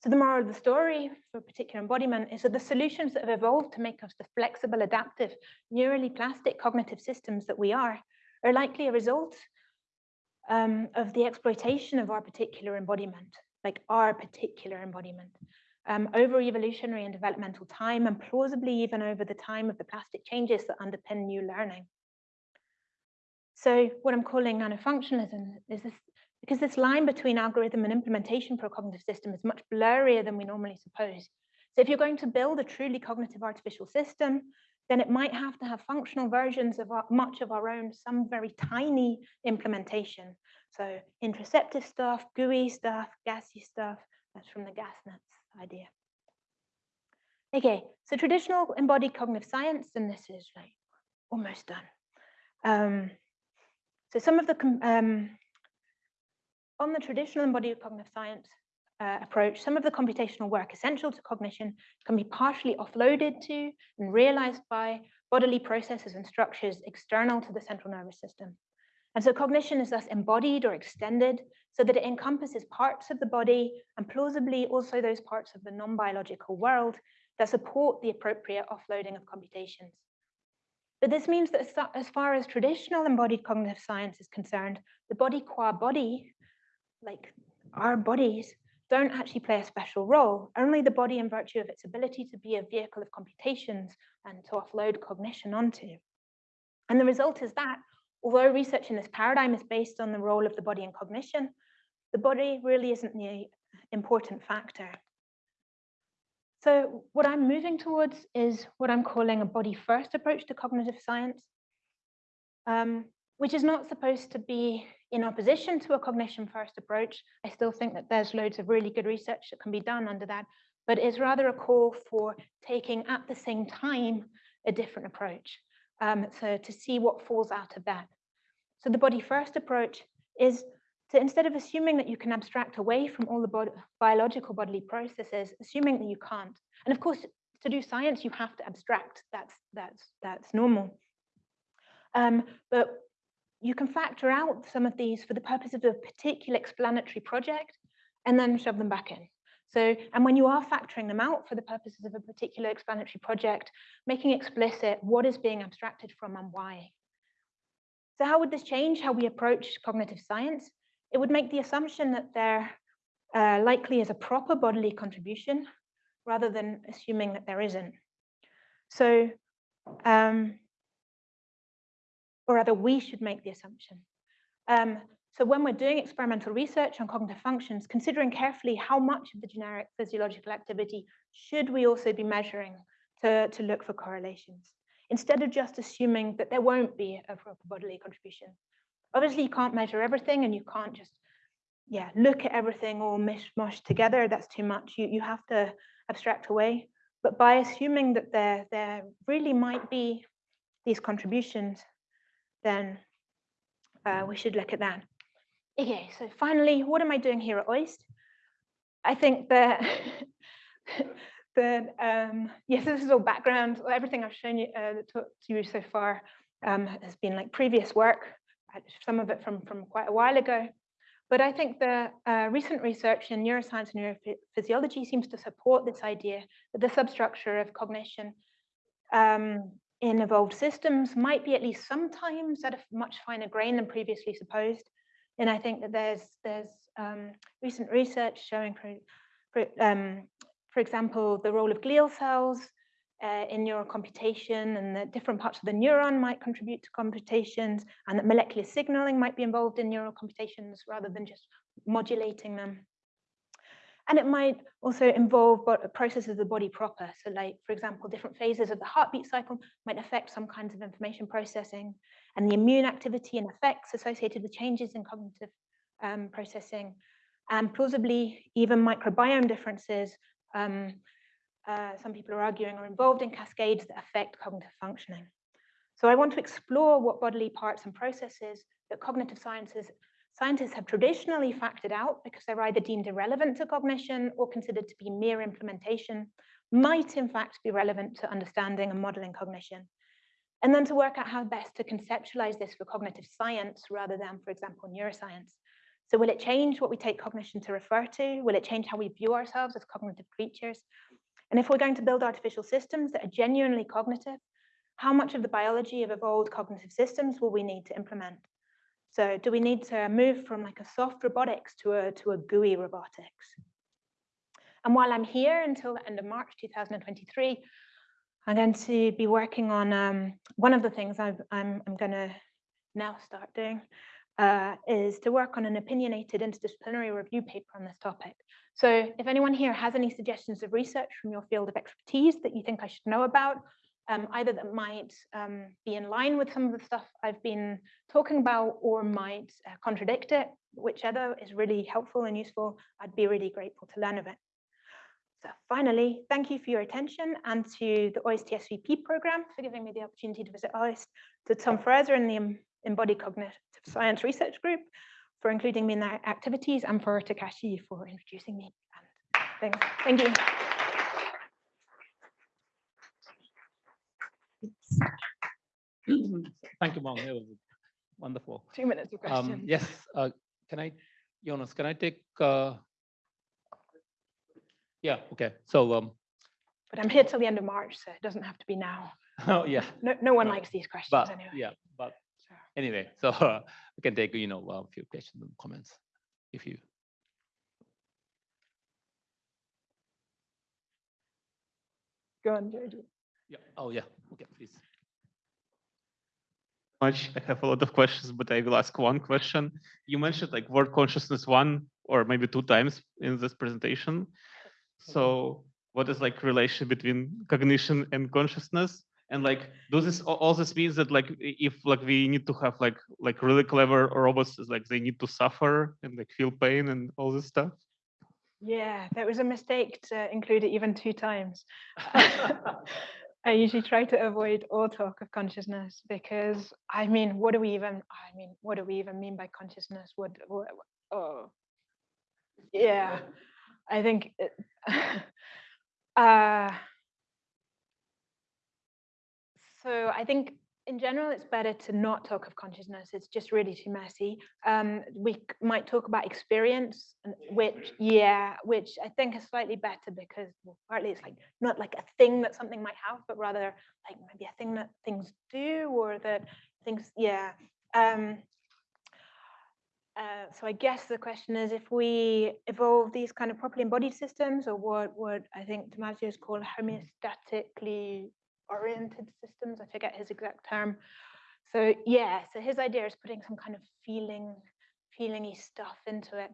So the moral of the story for particular embodiment is that the solutions that have evolved to make us the flexible, adaptive, neurally plastic cognitive systems that we are, are likely a result um, of the exploitation of our particular embodiment, like our particular embodiment, um, over evolutionary and developmental time, and plausibly even over the time of the plastic changes that underpin new learning. So what I'm calling nanofunctionalism is this because this line between algorithm and implementation for a cognitive system is much blurrier than we normally suppose. So if you're going to build a truly cognitive artificial system, then it might have to have functional versions of our, much of our own, some very tiny implementation. So interoceptive stuff, gooey stuff, gassy stuff, that's from the GasNets idea. Okay, so traditional embodied cognitive science, and this is like almost done. Um, so some of the um, on the traditional embodied cognitive science uh, approach, some of the computational work essential to cognition can be partially offloaded to and realized by bodily processes and structures external to the central nervous system. And so cognition is thus embodied or extended so that it encompasses parts of the body and plausibly also those parts of the non-biological world that support the appropriate offloading of computations. But this means that as far as traditional embodied cognitive science is concerned, the body qua body like our bodies don't actually play a special role. Only the body in virtue of its ability to be a vehicle of computations and to offload cognition onto. And the result is that although research in this paradigm is based on the role of the body in cognition, the body really isn't the important factor. So what I'm moving towards is what I'm calling a body first approach to cognitive science, um, which is not supposed to be in opposition to a cognition first approach, I still think that there's loads of really good research that can be done under that, but it's rather a call for taking at the same time a different approach. Um, so to see what falls out of that. So the body first approach is to instead of assuming that you can abstract away from all the bod biological bodily processes, assuming that you can't. And of course, to do science, you have to abstract. That's that's that's normal. Um, but you can factor out some of these for the purpose of a particular explanatory project and then shove them back in. So, and when you are factoring them out for the purposes of a particular explanatory project, making explicit what is being abstracted from and why. So how would this change how we approach cognitive science? It would make the assumption that there uh, likely is a proper bodily contribution rather than assuming that there isn't. So um, or rather we should make the assumption. Um, so when we're doing experimental research on cognitive functions, considering carefully how much of the generic physiological activity should we also be measuring to, to look for correlations, instead of just assuming that there won't be a proper bodily contribution. Obviously, you can't measure everything and you can't just yeah, look at everything all mishmash together. That's too much. You, you have to abstract away. But by assuming that there, there really might be these contributions, then uh, we should look at that. Okay, so finally, what am I doing here at OIST? I think that *laughs* that um, yes, this is all background. Everything I've shown you uh, to, to you so far um, has been like previous work, some of it from from quite a while ago. But I think the uh, recent research in neuroscience and neurophysiology seems to support this idea that the substructure of cognition um, in evolved systems might be at least sometimes at a much finer grain than previously supposed. And I think that there's there's um, recent research showing, for, for, um, for example, the role of glial cells uh, in neural computation and that different parts of the neuron might contribute to computations and that molecular signaling might be involved in neural computations rather than just modulating them. And it might also involve processes of the body proper. So like, for example, different phases of the heartbeat cycle might affect some kinds of information processing and the immune activity and effects associated with changes in cognitive um, processing and plausibly even microbiome differences um, uh, some people are arguing are involved in cascades that affect cognitive functioning. So I want to explore what bodily parts and processes that cognitive sciences scientists have traditionally factored out because they're either deemed irrelevant to cognition or considered to be mere implementation, might in fact be relevant to understanding and modeling cognition. And then to work out how best to conceptualize this for cognitive science rather than, for example, neuroscience. So will it change what we take cognition to refer to? Will it change how we view ourselves as cognitive creatures? And if we're going to build artificial systems that are genuinely cognitive, how much of the biology of evolved cognitive systems will we need to implement? So do we need to move from like a soft robotics to a, to a gooey robotics? And while I'm here until the end of March 2023, I'm going to be working on um, one of the things i am I'm, I'm going to now start doing uh, is to work on an opinionated interdisciplinary review paper on this topic. So if anyone here has any suggestions of research from your field of expertise that you think I should know about, um, either that might um, be in line with some of the stuff I've been talking about or might uh, contradict it, whichever is really helpful and useful, I'd be really grateful to learn of it. So finally, thank you for your attention and to the OIST SVP program for giving me the opportunity to visit OIST, to Tom Froese and the Embodied Cognitive Science Research Group, for including me in their activities and for Takashi for introducing me. And thanks. Thank you. Thank you, Mog. It was wonderful. Two minutes of questions. Um, yes. Uh, can I, Jonas, can I take, uh, yeah, okay. So, um, but I'm here till the end of March, so it doesn't have to be now. *laughs* Oh, yeah. No, no one likes these questions but, anyway. Yeah, but anyway, *laughs* so uh, we can take, you know, a few questions and comments if you. Go on, Georgie. Yeah. Oh, yeah. Okay, please. Much. I have a lot of questions, but I will ask one question. You mentioned like word consciousness one or maybe two times in this presentation. So what is like relation between cognition and consciousness? And like does this all this means that like if like we need to have like like really clever robots like they need to suffer and like feel pain and all this stuff. Yeah that was a mistake to include it even two times. *laughs* *laughs* I usually try to avoid all talk of consciousness because i mean what do we even i mean what do we even mean by consciousness? What, what oh. Yeah i think it, *laughs* uh so I think in general, it's better to not talk of consciousness. It's just really too messy. Um, we might talk about experience, which, yeah, which I think is slightly better because well, partly it's like not like a thing that something might have, but rather like maybe a thing that things do or that things, yeah. Um, uh, so I guess the question is if we evolve these kind of properly embodied systems or what what I think Damasio is called homeostatically oriented systems. I forget his exact term. So yeah, so his idea is putting some kind of feeling, feelingy stuff into it.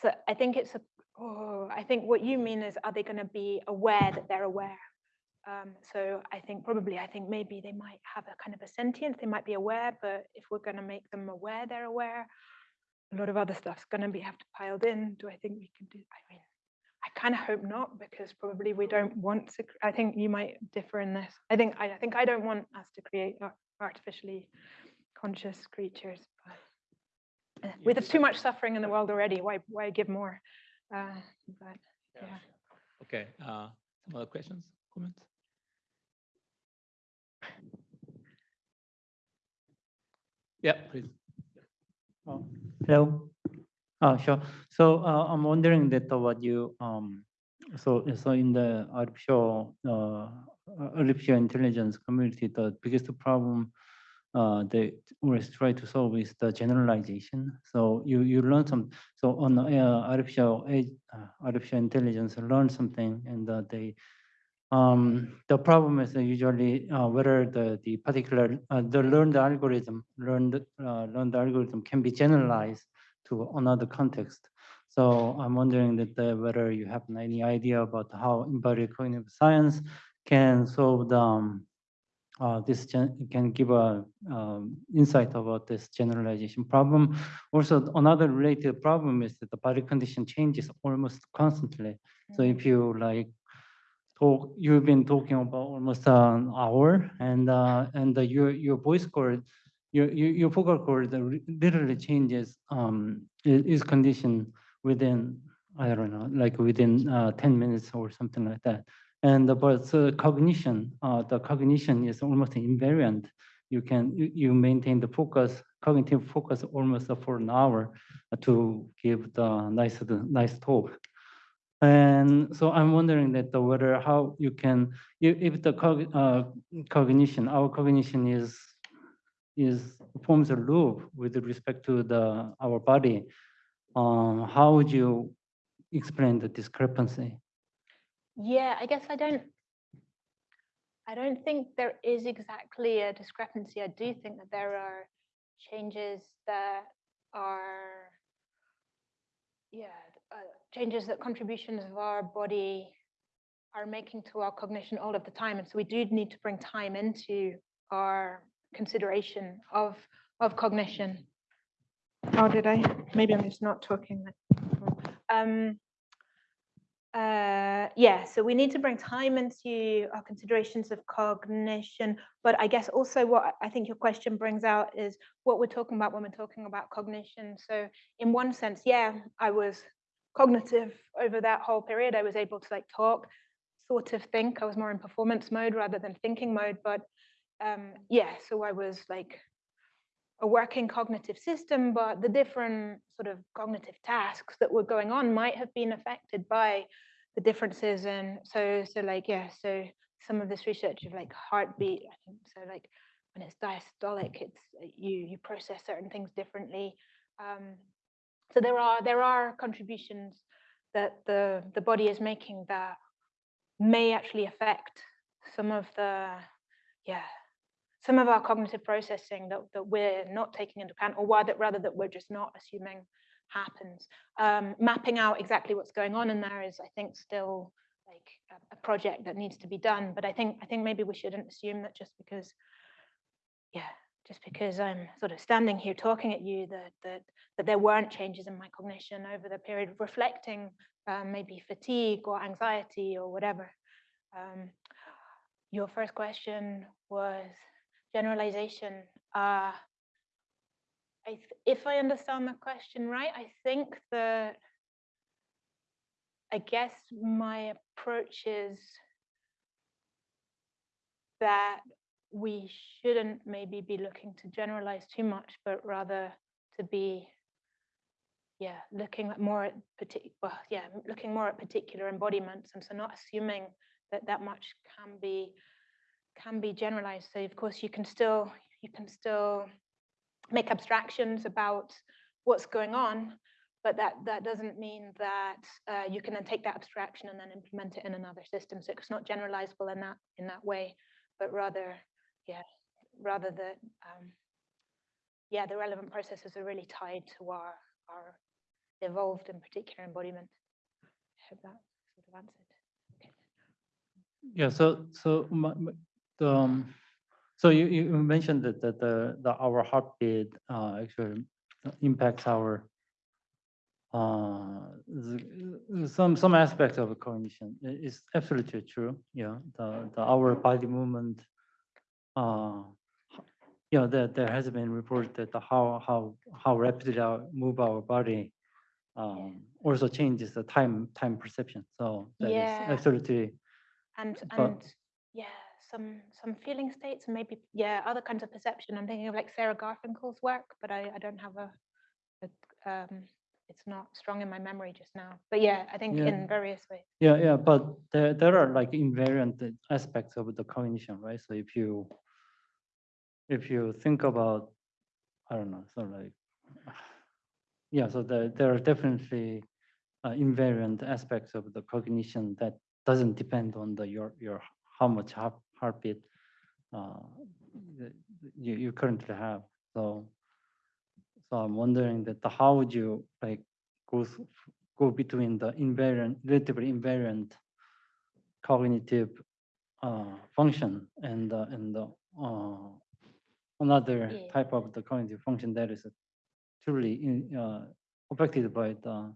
So I think it's a, oh, I think what you mean is, are they going to be aware that they're aware? Um, so I think probably, I think maybe they might have a kind of a sentience, they might be aware, but if we're going to make them aware they're aware, a lot of other stuff's going to be have to piled in. Do I think we can do, I mean, I kind of hope not because probably we don't want to. I think you might differ in this. I think I, I think I don't want us to create artificially conscious creatures. Uh, With too much suffering in the world already, why, why give more? Uh, but Yeah. Okay, uh, some other questions, comments? Yeah, please. Oh, Hello. Uh, sure. So uh, I'm wondering that uh, what you um so so in the artificial uh artificial intelligence community, the biggest problem uh they always try to solve is the generalization. So you you learn some so on uh, artificial uh, artificial intelligence learn something and uh, they um, the problem is usually whether the, the particular, the learned algorithm, learned, learned algorithm can be generalized to another context. So I'm wondering that the, whether you have any idea about how embodied cognitive science can solve the, um, uh, this gen- can give a um, insight about this generalization problem. Also, another related problem is that the body condition changes almost constantly. So if you like talk, you've been talking about almost an hour and, uh, and the, your, your voice cord, your, your, your vocal cord uh, literally changes, um, i- is conditioned within, I don't know, like within, uh, ten minutes or something like that. And, uh, but so cognition, uh, the cognition is almost invariant. You can, you, maintain the focus, cognitive focus almost for an hour uh, to give the nice, the nice talk. And so I'm wondering that the whether how you can, if, if the cog, uh, cognition, our cognition is, is forms a loop with respect to the, our body, um, how would you explain the discrepancy? Yeah, I guess I don't. I don't think there is exactly a discrepancy. I do think that there are changes that are, yeah, uh, changes that contributions of our body are making to our cognition all of the time, and so we do need to bring time into our consideration of of cognition. How did I? Maybe I'm just not talking. Um, uh, yeah, so we need to bring time into our considerations of cognition, but I guess also what I- I think your question brings out is what we're talking about when we're talking about cognition. So in one sense, yeah, I was cognitive over that whole period. I was able to like talk, sort of think. I was more in performance mode rather than thinking mode, but um, yeah, so I was like a working cognitive system, but the different sort of cognitive tasks that were going on might have been affected by the differences. And so, so like, yeah, so some of this research of like heartbeat, I think, so like when it's diastolic, it's uh, you you process certain things differently. Um, so there are there are contributions that the the body is making that may actually affect some of the yeah some of our cognitive processing that, that we're not taking into account, or rather, rather that we're just not assuming happens. Um, mapping out exactly what's going on in there is, I think, still like a, a project that needs to be done. But I think I think maybe we shouldn't assume that just because, yeah, just because I'm sort of standing here talking at you, that that that there weren't changes in my cognition over the period, reflecting um, maybe fatigue or anxiety or whatever. Um, your first question was generalization. Uh, I if I understand the question right, I think that I guess my approach is that we shouldn't maybe be looking to generalize too much, but rather to be, yeah, looking at more at particular, well, yeah, looking more at particular embodiments, and so not assuming that that much can be can be generalized. So of course you can still you can still make abstractions about what's going on, but that that doesn't mean that uh, you can then take that abstraction and then implement it in another system. So it's not generalizable in that in that way, but rather, yeah, rather that um, yeah, the relevant processes are really tied to our our evolved and particular embodiment. I hope that sort of answered. Yeah, so, so my, my- the, um, so you, you mentioned that, that the, the, our heartbeat, uh, actually impacts our, uh, some, some aspects of cognition. It's absolutely true, yeah, the, the, our body movement, uh, you know, there, there has been reported that the how, how, how rapidly our move our body um, also changes the time, time perception. So that is Yeah. absolutely, And, But- and, yeah, some, some feeling states and maybe, yeah, other kinds of perception. I'm thinking of like Sarah Garfinkel's work, but I, I don't have a, a, um, it's not strong in my memory just now. But yeah, I think Yeah. in various ways. yeah, yeah, but there, there are like invariant aspects of the cognition, right? So if you, if you think about, I don't know, so like, *sighs* yeah, so there, there are definitely uh, invariant aspects of the cognition that doesn't depend on the your your how much heart, heartbeat uh, that you you currently have. So so I'm wondering that the, how would you like go go between the invariant relatively invariant cognitive uh, function and the, and the uh, another Yeah. type of the cognitive function that is truly in, uh, affected by the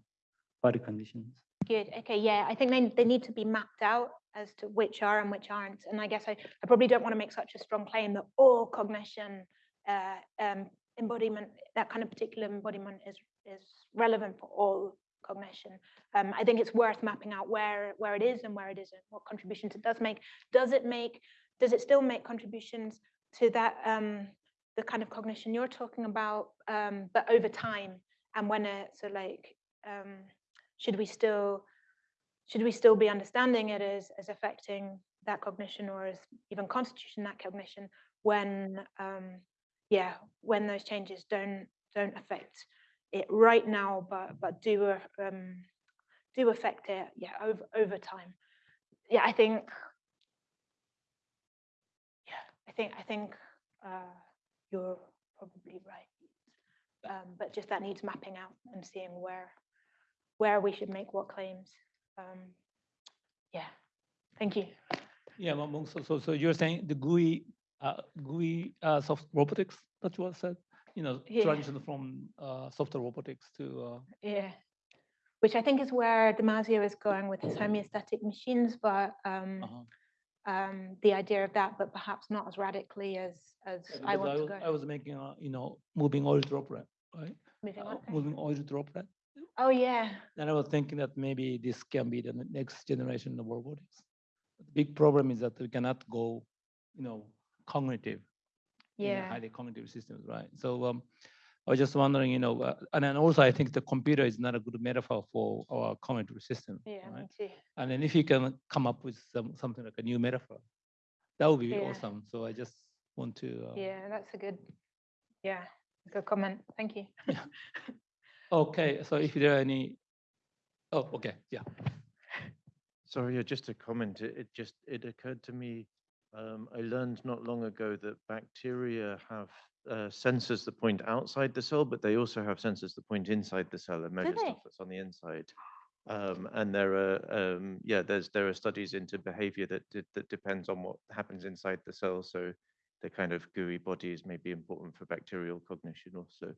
body conditions. Good. Okay. Yeah. I think they, they need to be mapped out as to which are and which aren't. And I guess I, I probably don't want to make such a strong claim that all cognition uh, um, embodiment, that kind of particular embodiment is, is relevant for all cognition. Um, I think it's worth mapping out where, where it is and where it isn't, what contributions it does make. Does it make, does it still make contributions to that, um, the kind of cognition you're talking about, um, but over time? And when it, so like, um, should we still should we still be understanding it as as affecting that cognition or as even constitution that cognition when um yeah when those changes don't don't affect it right now but but do uh, um do affect it yeah over over time? Yeah i think yeah i think i think uh you're probably right. Um but just that needs mapping out and seeing where where we should make what claims. Um, yeah, thank you. Yeah, so, so, so you're saying the gooey, uh, gooey, uh, soft robotics, that I said, you know, Yeah. transition from, uh, software robotics to, uh, Yeah, which I think is where Damasio is going with his homeostatic machines, but um, uh-huh. um, the idea of that, but perhaps not as radically as as I want to was- go. I was making, a you know, moving oil droplet, right? Moving Uh. Moving oil droplet. Oh yeah, And I was thinking that maybe this can be the next generation of robotics. The big problem is that we cannot go, you know, cognitive. in a yeah, Highly cognitive systems, right? So um, I was just wondering, you know, uh, and then also I think the computer is not a good metaphor for our cognitive system. yeah, right? too. And then if you can come up with some, something like a new metaphor, that would be Yeah. awesome. So I just want to. uh, Yeah, that's a good, yeah, good comment. Thank you. *laughs* Okay, so if there are any, oh, okay, yeah. Sorry, yeah, just a comment. It, it just, it occurred to me, um, I learned not long ago that bacteria have uh, sensors that point outside the cell, but they also have sensors that point inside the cell and measure stuff that's on the inside. Um, and there are, um, yeah, there's, there are studies into behavior that, that depends on what happens inside the cell. So the kind of gooey bodies may be important for bacterial cognition also.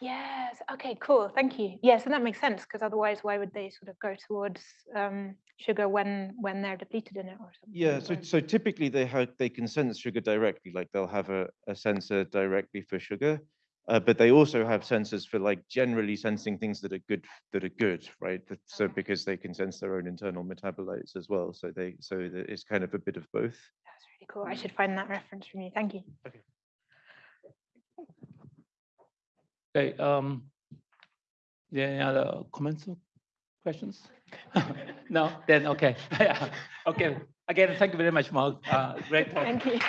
Yes. Okay. Cool. Thank you. Yes, and that makes sense because otherwise, why would they sort of go towards um, sugar when when they're depleted in it or something? Yeah, so so typically they have they can sense sugar directly, like they'll have a, a sensor directly for sugar. Uh, but they also have sensors for like generally sensing things that are good that are good, right? That- So Okay. because they can sense their own internal metabolites as well. So they so that it's kind of a bit of both. That's really cool. I should find that reference from you. Thank you. Okay, um, yeah, any other comments or questions? *laughs* No, then, okay, *laughs* okay. Again, thank you very much, Mark. Uh, great talk. Thank you.